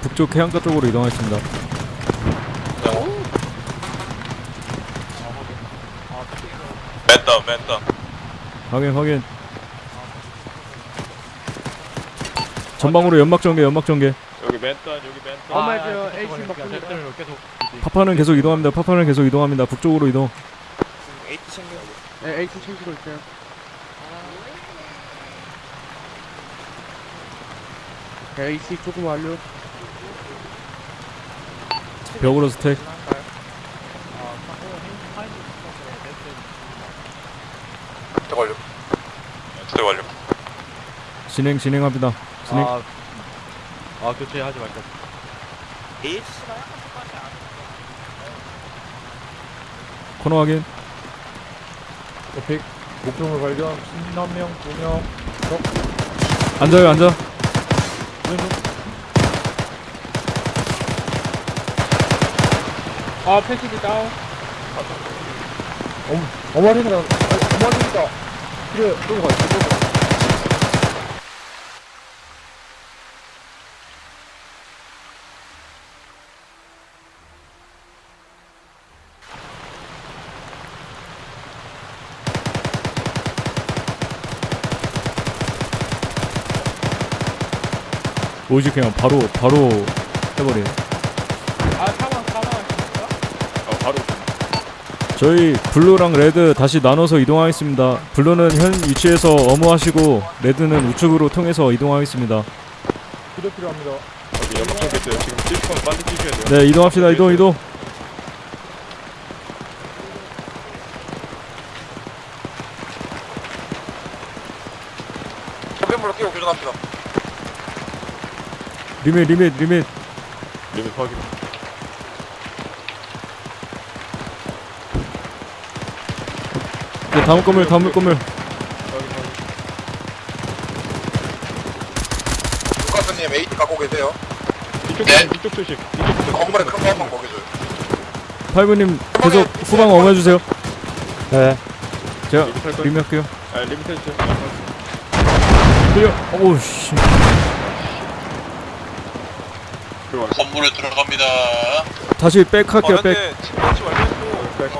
북쪽 해안가 쪽으로 이동하겠습니다. 맨다 맨다. 확인 확인. 전방으로 연막 전개 연막 전개. 맨단 여기 맨단 아, AC 먹고 계속 파파는 계속 이동합니다. 파파는 계속 이동합니다. 북쪽으로 이동. 에이트 챙겨. 네, AC 챙기고 있어요. AC 조금 완료. 벽으로 stack. 완료. Stack 완료. 진행 진행합니다. 진행. 아, 아 교체하지 말자. 에이스가 약간 코너 확인. 에픽 목표물 발견. 신남명 두 명. 앉아요 앉아. 아 패시기 다운. 어머니가 어머니가 그래 끌고 가. 끌 오지 그냥 바로 바로 해버려. 아 사망 사망하십니까? 어 바로 저희 블루랑 레드 다시 나눠서 이동하겠습니다. 블루는 현 위치에서 어무하시고 레드는 우측으로 통해서 이동하겠습니다. 필요 필요합니다. 여기 연막 좀 있어요 지금 뛸 거면 빨리 뛰셔야 돼요 네 이동합시다 이동 이동. 소변물로 끼고 교전합시다. 리밋 리밋 리밋. 리밋 확인 네, 다음 건물 다음 건물. 루카스님 AT 갖고 계세요. 이쪽 네. 이쪽 조심 이쪽 조심 건물에 큰거 한번 먹여줘요. 파이브님 계속 후방 어머해주세요. 네. 제가 Limit 할 거예요 limit 할게요. 아 limit 해주세요 Clear. 오우 씨. 들어와 건물에 들어갑니다. 다시 back 할게요 back. 완료했고 back.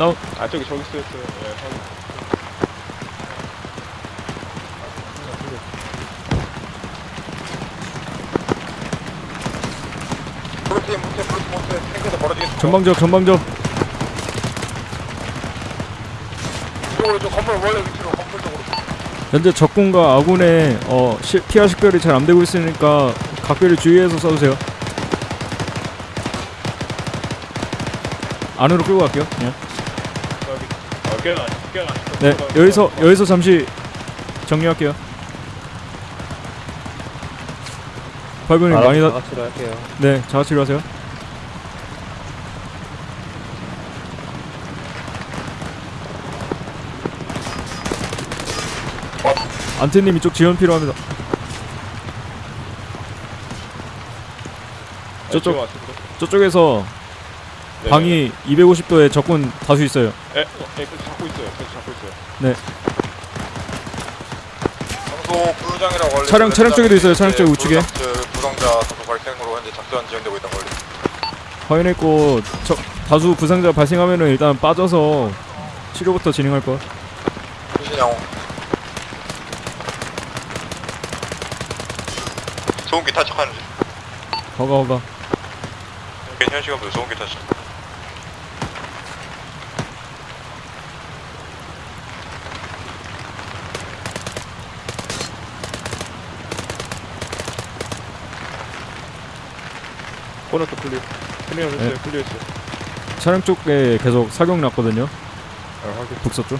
어. 아 저기 저기 쓰였어요 예 탱크에서 벌어지겠습니다. 전방적 전방적. 이쪽으로 저 건물 원래 위치로 건물 쪽으로. 현재 적군과 아군의 어 시, 피하 식별이 잘 안 되고 있으니까 각별히 주의해서 써주세요. 안으로 끌고 갈게요. 깨가 네 여기서 여기서 잠시 정리할게요. 발분이 많이 다. 같이 할게요. 네 자가치료 하세요. 안태님 이쪽 지원 필요합니다. 저쪽. 저쪽에서 네. 방이 250도에 적군 다수 있어요. 에, 어, 에, 계속 잡고 있어요. 계속 잡고 있어요. 장소 걸리. 차량- 차량 쪽에도 있어요, 차량 쪽 우측에. 부상자 다수 발생으로 현재 작전 지연되고 있던 걸리. 확인했고 저, 다수 부상자 발생하면은 일단 빠져서 치료부터 진행할 거. 신양. 소음기 탈착하는 중. 허가 허가. 현 시간부터 소음기 탈착. 코너 쪽 클리어. 클리어 했어요. 클리어 했어요. 차량 쪽에 계속 사격 났거든요. 아, 확인. 북서쪽.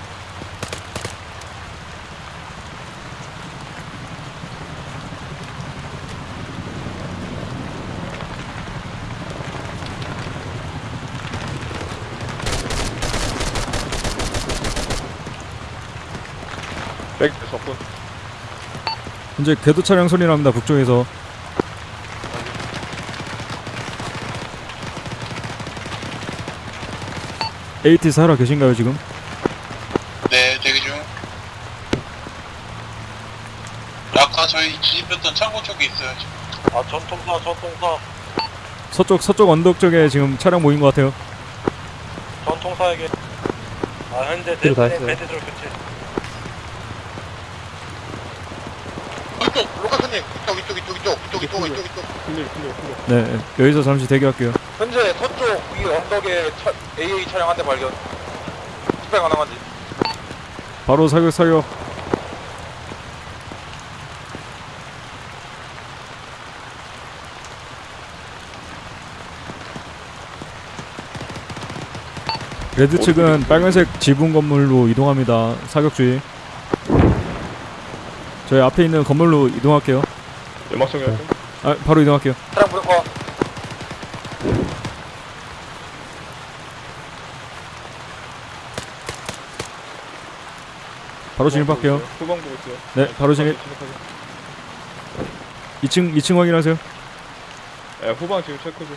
백 적군. 현재 궤도 차량 소리 납니다. 북쪽에서. AT 살아 계신가요 지금? 네, 대기 중. 아까 저희 진입했던 창고 쪽에 있어요. 지금. 아 전통사 전통사 서쪽 서쪽 언덕 쪽에 지금 차량 모인 것 같아요. 전통사에게 아 현재 했어요. 밴드들 교체 이쪽 로카스님 이쪽 이쪽 이쪽 이쪽 이쪽 이쪽 이쪽 이쪽 clear clear clear. 네 여기서 잠시 대기할게요. 현재 서쪽 이 언덕에 차, AA 차량 한 대 발견 집행 가능한지 바로 사격 사격. 레드 측은 빨간색 지붕 건물로 이동합니다. 사격 주의. 저희 앞에 있는 건물로 이동할게요. 연막 정리. 아, 바로 이동할게요. 차량 부정과 바로 진입할게요. 후방 보고 있어요. 네, 바로 진입. 진입하세요. 2층 2층 확인하세요. 네, 후방 지금 체크 중.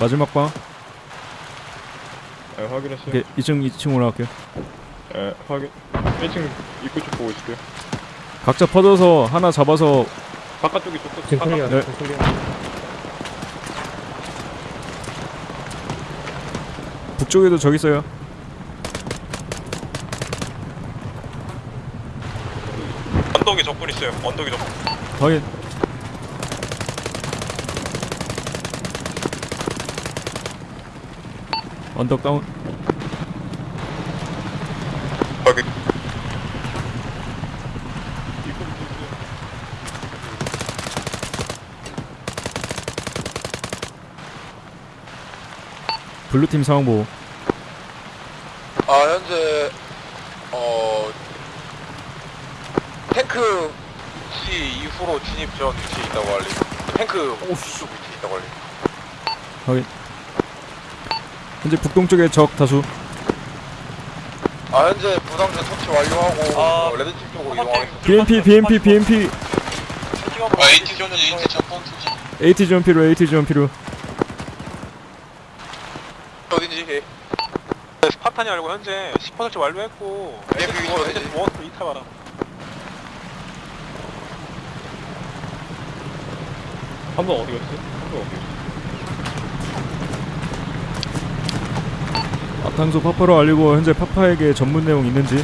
마지막 방. 네, 확인했어요. 오케이, 2층 2층 올라갈게요. 네, 확인. 1층 입구 쪽 보고 있을게요. 각자 퍼져서 하나 잡아서 바깥쪽이 쪽 끝. 지금 clear 네. 지금 clear 북쪽에도 저기 있어요. 언덕에 적군 있어요 언덕에 적군 확인. 언덕 다운. 확인 블루팀 상황 보호. 아 현재 어 탱크 위치 이후로 진입 전 위치에 있다고 알리 탱크 쪽 위치에 있다고 알리 확인. 현재 북동쪽에 적 다수. 아 현재 부상자 처치 완료하고 아, 어, 레드팀 쪽으로 이동하겠습니다 BMP BMP BMP 아, AT 전지, AT 투지. AT 지원 필요 AT 지원 필요. 어딘지 예. 네, 스파 탄이 알고 현재 10% 완료했고 네, 그 위치 어디지? 원 이탈 바람 한번 어디 갔어요? 한번 어디 갔어요? 앞탕소 파파로 알리고 현재 파파에게 전문 내용 있는지.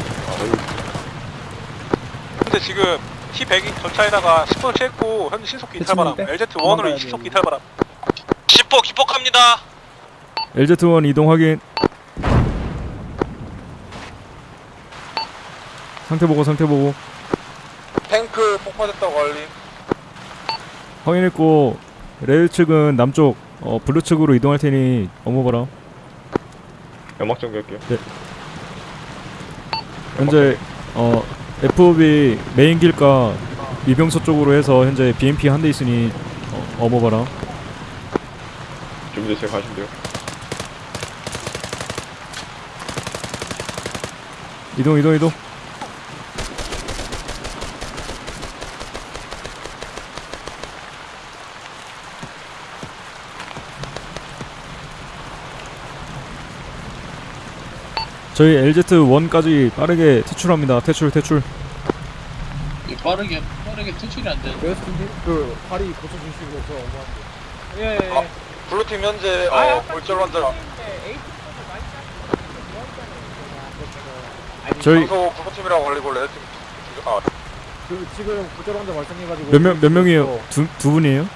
현재 지금 T100이 전차에다가 10% 했고 현재 신속기 이탈 바람 LZ1으로 신속기 이탈 바람 기폭 기폭합니다 LZ1 이동 확인. 상태 보고 상태 보고 탱크 폭파됐다고 알림 확인했고 레일 측은 남쪽 어, 블루 측으로 이동할 테니 업무 봐라. 연막 정리할게요. 현재 어, FOB 메인 길가 이병서 쪽으로 해서 현재 BMP 한 대 있으니 어, 업무 봐라. 준비되세요. 가시면 돼요. 이동 이동 이동. 저희 LZ1까지 빠르게 퇴출합니다. 퇴출 퇴출. 예, 빠르게 빠르게 퇴출이 안 되는. 웨스트인데 그 다리 고쳐주시고 저 어머한테 아, 블루팀 현재 어, 골절 환자 저희 장소 블루팀이라고 걸리고 레드팀 아 그 지금 구절 환자 발생해가지고 몇 명 몇 명이에요? 두 두 분이에요?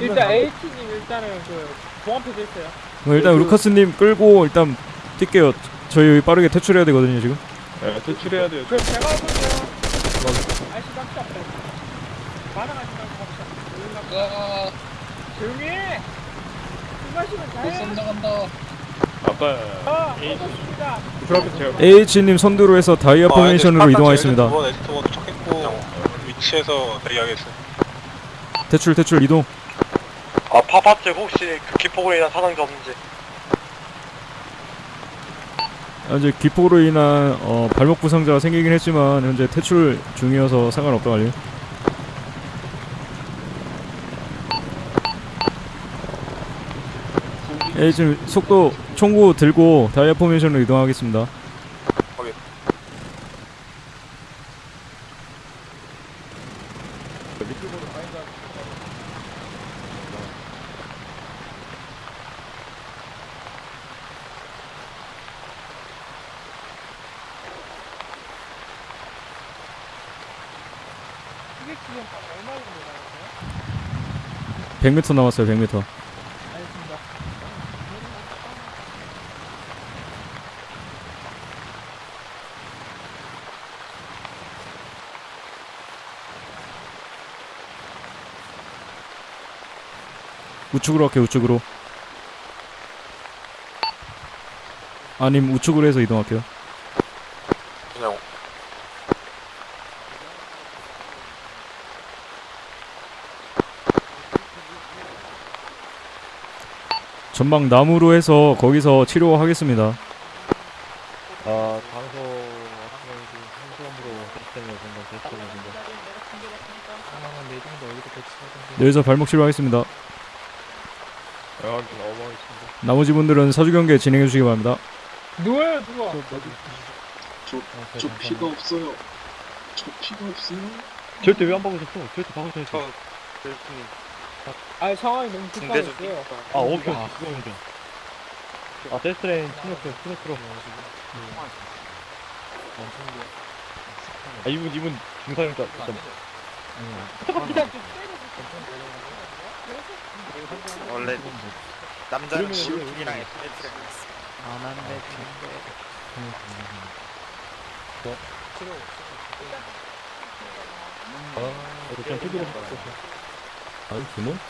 일단 H님 일단은 그 봉합해져 있어요. 그럼 일단 루카스님 끌고 일단 뛸게요. 저희 여기 빠르게 퇴출해야 되거든요 지금. 네, 퇴출해야 돼요. 그럼 제가 보면 아이씨 깜짝 앞에 반항하시면 갑시다. 아, 조용히 해. 술 마시면 못 잘해. 아까 아, AH님 선두로 해서 다이아 포메이션으로 이동하겠습니다. LZ1 LZ1 도착했고 위치에서 대기하겠어요 퇴출 퇴출 이동. 아 파파 쪽 혹시 그 기폭으로 인한 사상자 없는지 현재 기폭으로 인한 어, 발목 부상자가 생기긴 했지만 현재 퇴출 중이어서 상관없다고 알려. 예, 지금 속도 총구 들고 다이아 포메이션으로 이동하겠습니다. 확인. 휴게 기간 얼마 정도 남았어요? 100m 남았어요. 100m. 알겠습니다. 우측으로 할게요. 우측으로. 아님 우측으로 해서 이동할게요. 그냥 전방 남으로 해서 거기서 치료하겠습니다. 아 본건 아마 네 배치하던데. 여기서 발목 치료하겠습니다. 여기 어머니신데 나머지 분들은 사주 경계 진행해 주시기 바랍니다. 누워요 누워. 저, 저 피가 없어요. 저 피가 없어요. 절대 왜안 박으셨어? 절대 박으셔야지 아 상황이 너무 급박했어요. 아 오케이 오케이 그거 인정 아 데스트레인 스노크 스노크로 아 이분 이분 중사형자 진짜 원래 남자는 지훈이랑 우리- 안한데 이렇게 좀 피드로 아니 드몬트.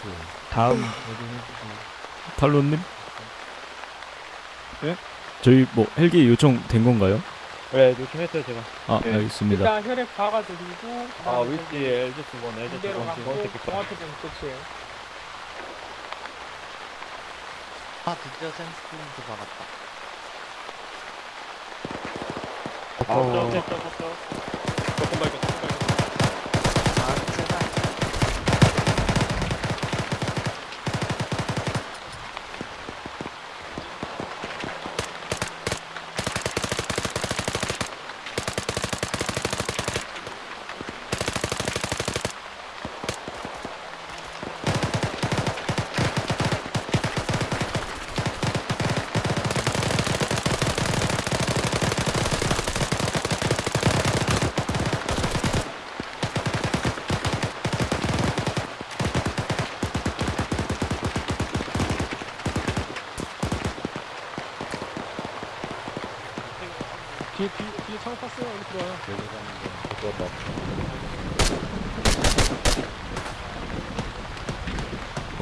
다음 탈론님? 예? 저희 뭐 헬기 요청 된 건가요? 네 요청했어요 제가 아 알겠습니다. 일단 혈액 박아드리고 아 위치 LG 두번 LG 두번 두번 새끼 종합회전 끝이에요. 아 드디어 센스플린트 박았다 아 저, 저, 저, 저, 저. 조금 더 이거 조금 더 이거 아 제발 뒤에 뒤에 뒤에 창 탔어요. 여기 들어와요.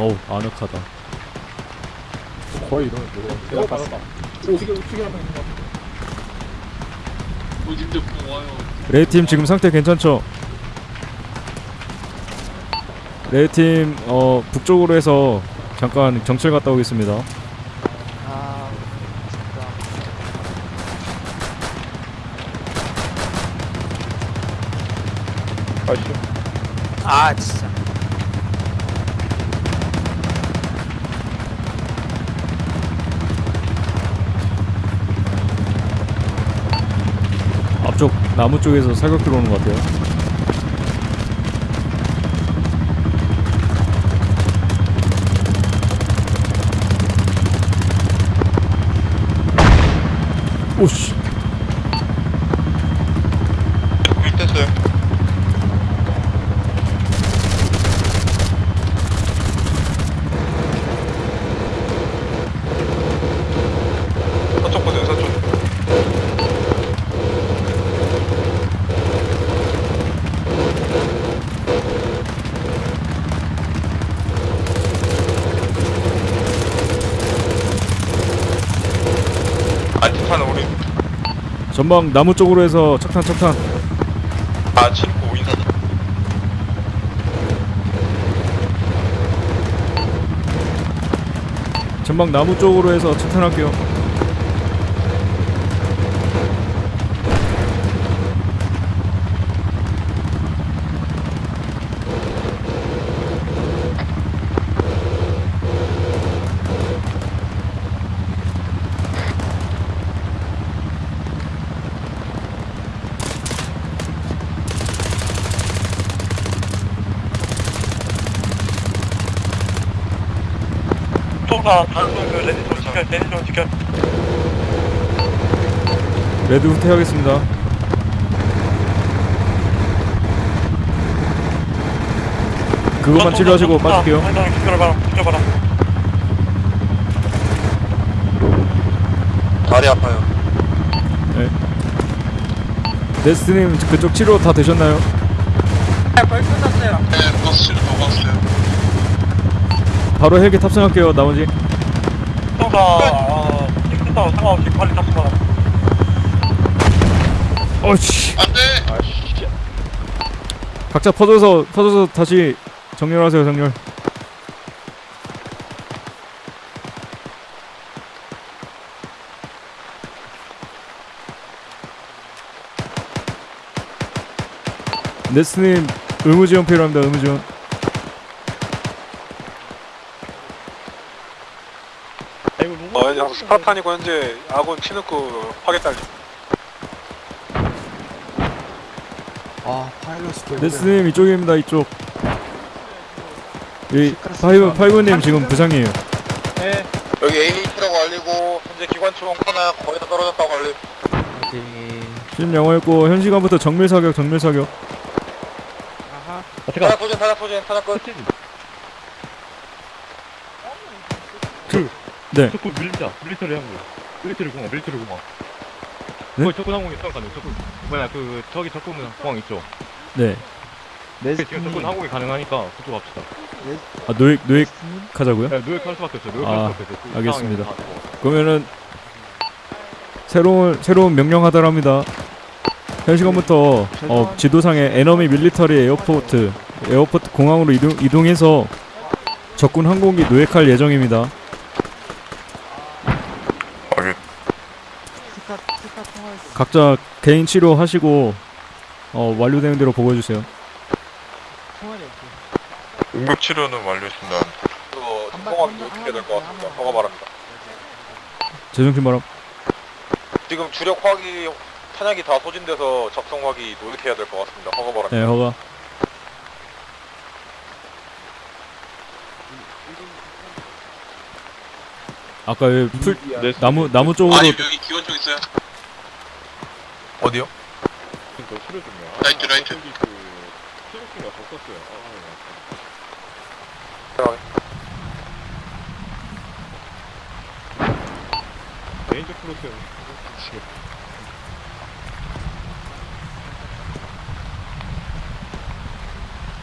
어우 아늑하다. 거의 이런 거. 어 있는 것 같아. 어딘데 와요. 레이팀 지금 상태 괜찮죠? 레이팀 어 북쪽으로 해서 잠깐 정찰 갔다 오겠습니다. 나무 쪽에서 사격 들어오는 것 같아요. 전방 나무 쪽으로 해서 착탄 착탄. 아 친구 인사 전방 나무 쪽으로 해서 착탄할게요. 수동사 단속 그 red zone 지켜 red zone 지켜 Red 후퇴하겠습니다. 그것만 치료하시고 빠질게요. 지켜봐라 지켜봐라 다리 아파요. 네스님 그쪽 치료 다 되셨나요? 네, 버스 치료 다 왔어요. 바로 헬기 탑승할게요. 나머지. 수동사 어 틱스타 상관없이 빨리 탑승하라 어씨. 안돼. 아씨. 각자 퍼져서 퍼져서 다시 정렬하세요. 정렬. 네스님 의무지원 필요합니다. 의무지원. 어, 현재 스파르탄이고 현재 아군 치누크 파괴 알림. 아 파일럿이 또 네스님 이쪽입니다. 이쪽. 이 파이브 파이브님 지금 부상이에요. 여기 AH라고 알리고 현재 기관총 하나 거의 다 떨어졌다고 알림. 수신 양호였고 현 시간부터 정밀 사격 정밀 사격. 타작 소진 타작 소진 타작 끝. 네. 적군 밀자 military 항공 military 공항 military 공항 네? 거기 적군 항공이 있어 가능 적군 뭐야 그 저기 적군 공항 있죠 네. 지금 적군 항공이 가능하니까 그쪽 갑시다 아 노획 노획 하자고요? 네, 노획할 수밖에 없어요 노획할 아, 수밖에 없어요 그 알겠습니다. 그러면은 새로운 새로운 명령 하달합니다. 현 시간부터 어, 지도상에 enemy military airport airport 공항으로 이동 이동해서 적군 항공기 노획할 예정입니다. 통할 수 각자 개인 치료하시고 어, 완료되는 대로 보고해 주세요. 통화를 이렇게 응급 치료는 완료했습니다. 그거 통화기 어떻게 될 것 같습니다. 허가 바랍니다. 재송신 바람. 지금 주력 화기 탄약이 다 소진돼서 적성 화기 노획해야 될 것 같습니다. 허가 바랍니다. 네, 허가. 아까 왜풀 나무 나무 쪽으로 아니 여기 기관총 있어요. 어디요? 중이야. right, right. 그더 썼어요. 아, 레인저 플로트는 지금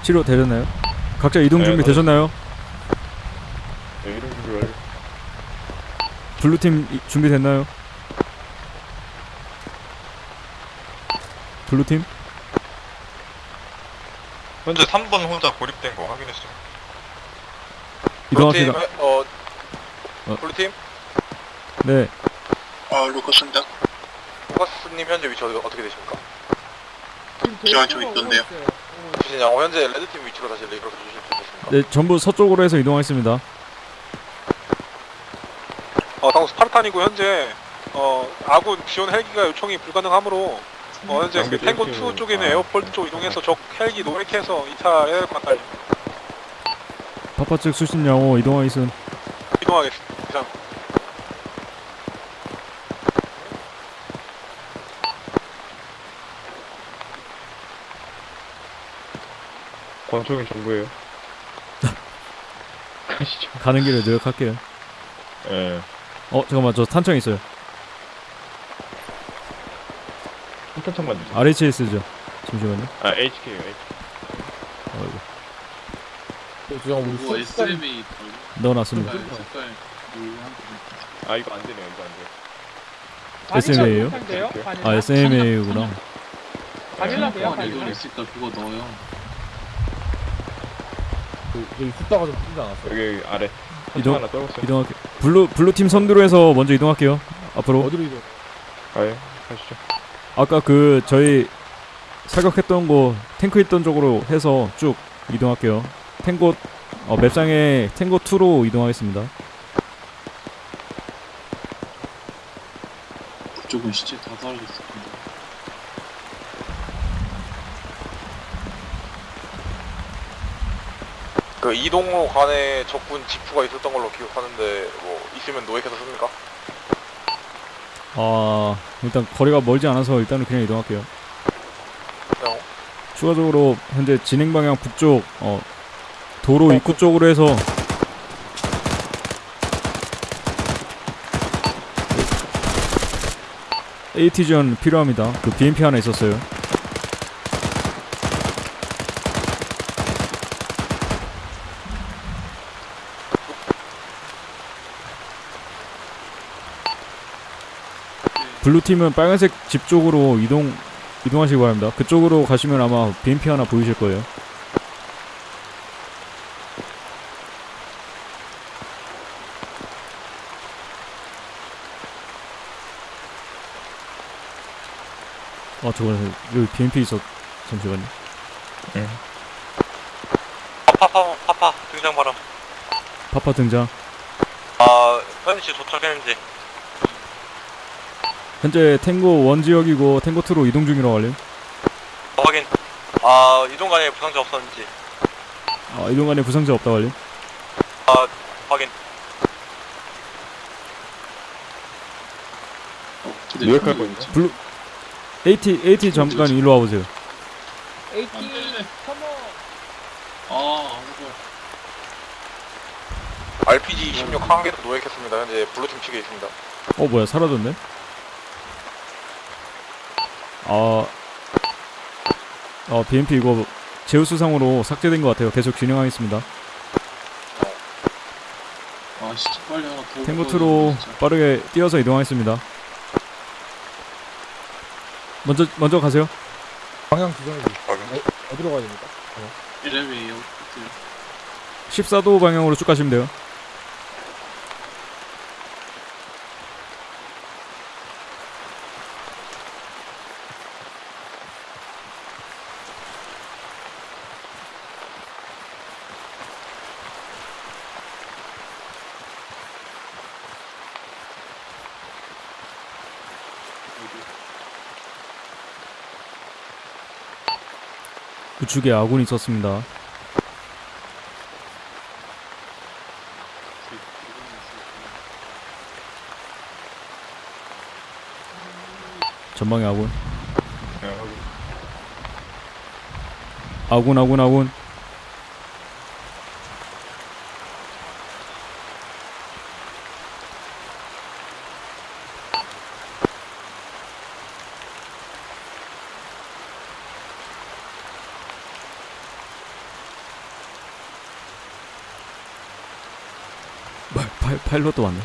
치료 되셨나요? 각자 이동 네, 준비 다 되셨나요? 네, 이런 준비 완료. Blue팀 이- 준비됐나요? Blue팀? 현재 3번 혼자 고립된 거 확인했어요. 이동합시다. Blue팀, 어, 어. Blue팀? 네. 아 루커스입니다. 루커스님 현재 위치 어디, 어떻게 되십니까? 기관총 있던데요. 수신 양호 현재 Red팀 위치로 다시 regroup해 주실 수 있겠습니까? 네, 전부 서쪽으로 해서 이동하겠습니다. 어, 당국 스파르탄이고 현재 어, 아군 지원 헬기가 요청이 불가능하므로 어, 현재 그 탱고 thank you. 2 쪽에 있는 아. airport 쪽 이동해서 적 헬기 노획해서 이탈해야 될 것 같다. 파파 측 수신 양호 이동하겠음. 이동하겠습니다. 이상. 권총이 전부예요. 가시죠. 가는 길에 노력할게요. 예. 어, 잠깐만. 저 탄창 있어요. 한탄창만 주세요. RHS죠. 잠시만요. 아, HK요, HK. 어이구. 지금 우리 숫자 SMA 넣어놨습니다. 아, 이거 안 되네요, 이거 안 돼. SMA예요? 아, SMA구나. 바닐라인데요? 이거 있으니까 그거 넣어요. 그, 여기 숫자가 좀 뜨지 않았어? 여기 아래. 이동-. 이동할게. blue blue 팀 선두로 해서 먼저 이동할게요. 앞으로. 어디로 이동? 가요. 가시죠. 아까 그 저희 사격했던 곳 탱크 있던 쪽으로 해서 쭉 이동할게요. Tango 어, map상에 Tango 2로 이동하겠습니다. 그쪽은 시체 다 텐데. 그그 이동로 간에 적군 지프가 있었던 걸로 기억하는데 뭐 있으면 노획해서 씁니까? 아 일단 거리가 멀지 않아서 일단은 그냥 이동할게요. 그냥 추가적으로 현재 진행 방향 북쪽 어, 도로 입구 쪽으로 해서 AT 지원 필요합니다. 그 BMP 하나 있었어요. blue 팀은 빨간색 집 쪽으로 이동 이동하시기 바랍니다. 그쪽으로 가시면 아마 BMP 하나 보이실 거예요. 아 저거 여기 BMP 있어 잠시만요. 파파 파파 등장 바람. 파파 등장. 아 현지 도착했는지. 현재 Tango 1 지역이고 Tango 2로 이동 중이라고 알림. 확인. 아 이동간에 부상자 없었는지. 아 이동 간에 부상자 없다고 알림. 아 확인. 노획할 거 있나? blue AT AT 잠깐 일로 와보세요. AT 아, 아무거 RPG 16한 개도 노획했습니다. 현재 블루팀 측에 있습니다. 어 뭐야 사라졌네? 아, 어 BMP 이거 제우스상으로 삭제된 것 같아요. 계속 진행하겠습니다. 아 진짜 빨리 하나 더 탱고 먹어야 2로 되는데, 진짜. 빠르게 뛰어서 이동하겠습니다. 먼저 먼저 가세요. 방향 지정해 주세요. 어, 어디로 가야 됩니까? 이래봬요 14도 방향으로 쭉 가시면 돼요. 우측에 아군이 있었습니다. 전방에 아군. 아군 아군 아군. 파- 파, 파 일럿도 왔네.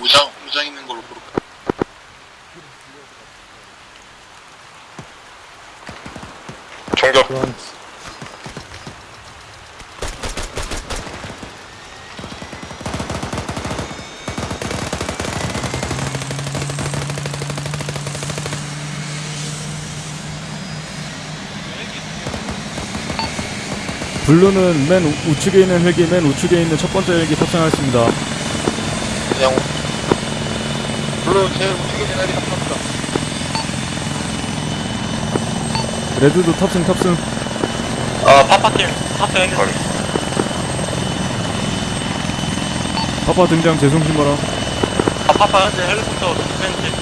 무장 무장 있는 걸로 볼까? 총격. blue는 맨 우, 우측에 있는 헬기, 맨 우측에 있는 첫 번째 헬기 탑승하였습니다. 그냥 blue 제일 우측에 있는 애들이 탑승합니다. red도 탑승 탑승. 아 Papa팀 탑승했는지. Papa 등장 재송신 바라. 아 Papa 현재 헬리콥터 도착했는지.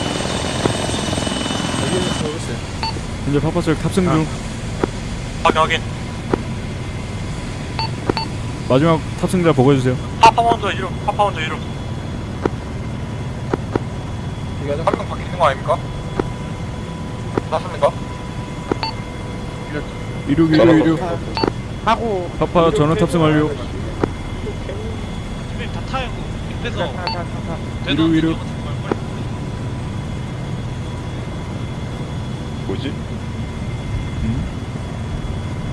현재 파파 쪽 탑승 중. 확인 확인. 마지막 탑승자 보고해 주세요. 파파 먼저 이륙. 파파 먼저 이륙. 한명 바뀌는 거 아닙니까? 맞습니까? 이륙 이륙 이륙. 하고 파파 전원 탑승 완료. 다 타요. 그래서 이륙 이륙. 뭐지?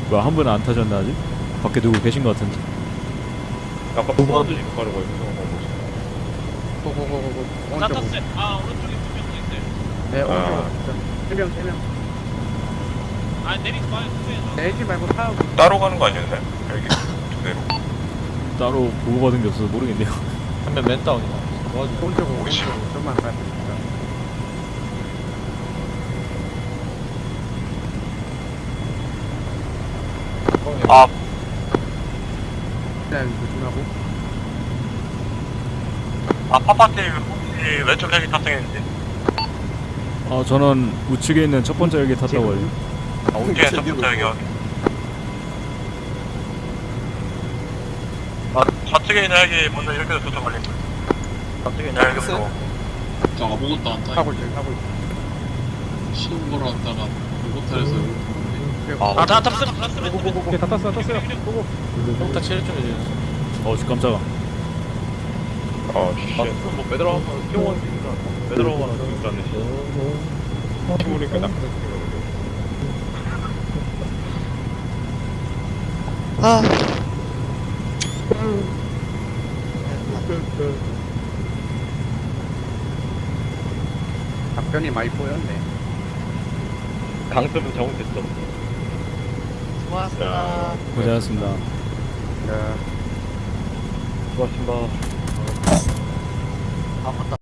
뭐야 한 분은 안 타셨나 아직? 밖에 누구 계신 것 같은데. 아까 부모한테 지금 가려고 했어. 고고고고고. 나 탔어요. 아 오른쪽에 두명 있어요. 네, 아. 세명 세명. 아 내리지 마요. 수고해요. 내지 말고 타고. 따로 가는 거 아니었나요? 여기 두 대로. 따로 보고받은 게 없어서 모르겠네요. 한 명 맨다운이다. 오른쪽으로 오른쪽으로 좀만 가야 됩니다. 아 일단 조심하고. 아 파파팀 혹시 왼쪽 헬기 탑승했는지 아 저는 우측에 있는 첫 번째 헬기 탔다고 해요. 아 우측에 첫부터 헬기 확인 아 좌측에 있는 헬기 먼저 이렇게 해서 도착 걸린 거예요 좌측에 있는 헬기부터 저 아무것도 안 타고 하고 있어요. 하고 있어요. 시동 걸어 왔다가 로봇 타려서 아, 다 탑승, 탑승. 오케이 다 땄어요 땄어요 고고 일단 체력 좀 해줘요. 어 깜짝아. 어, 씨. 아, 뭐 빼들어가면 뛰어가는 게 있나? 빼들어가면 죽을 줄 알네. 모르니까 나. 아 답변이 많이 보였네. 강습은 잘못했어. 고맙습니다 고생하셨습니다. 자. 수고하셨습니다. 아 맞다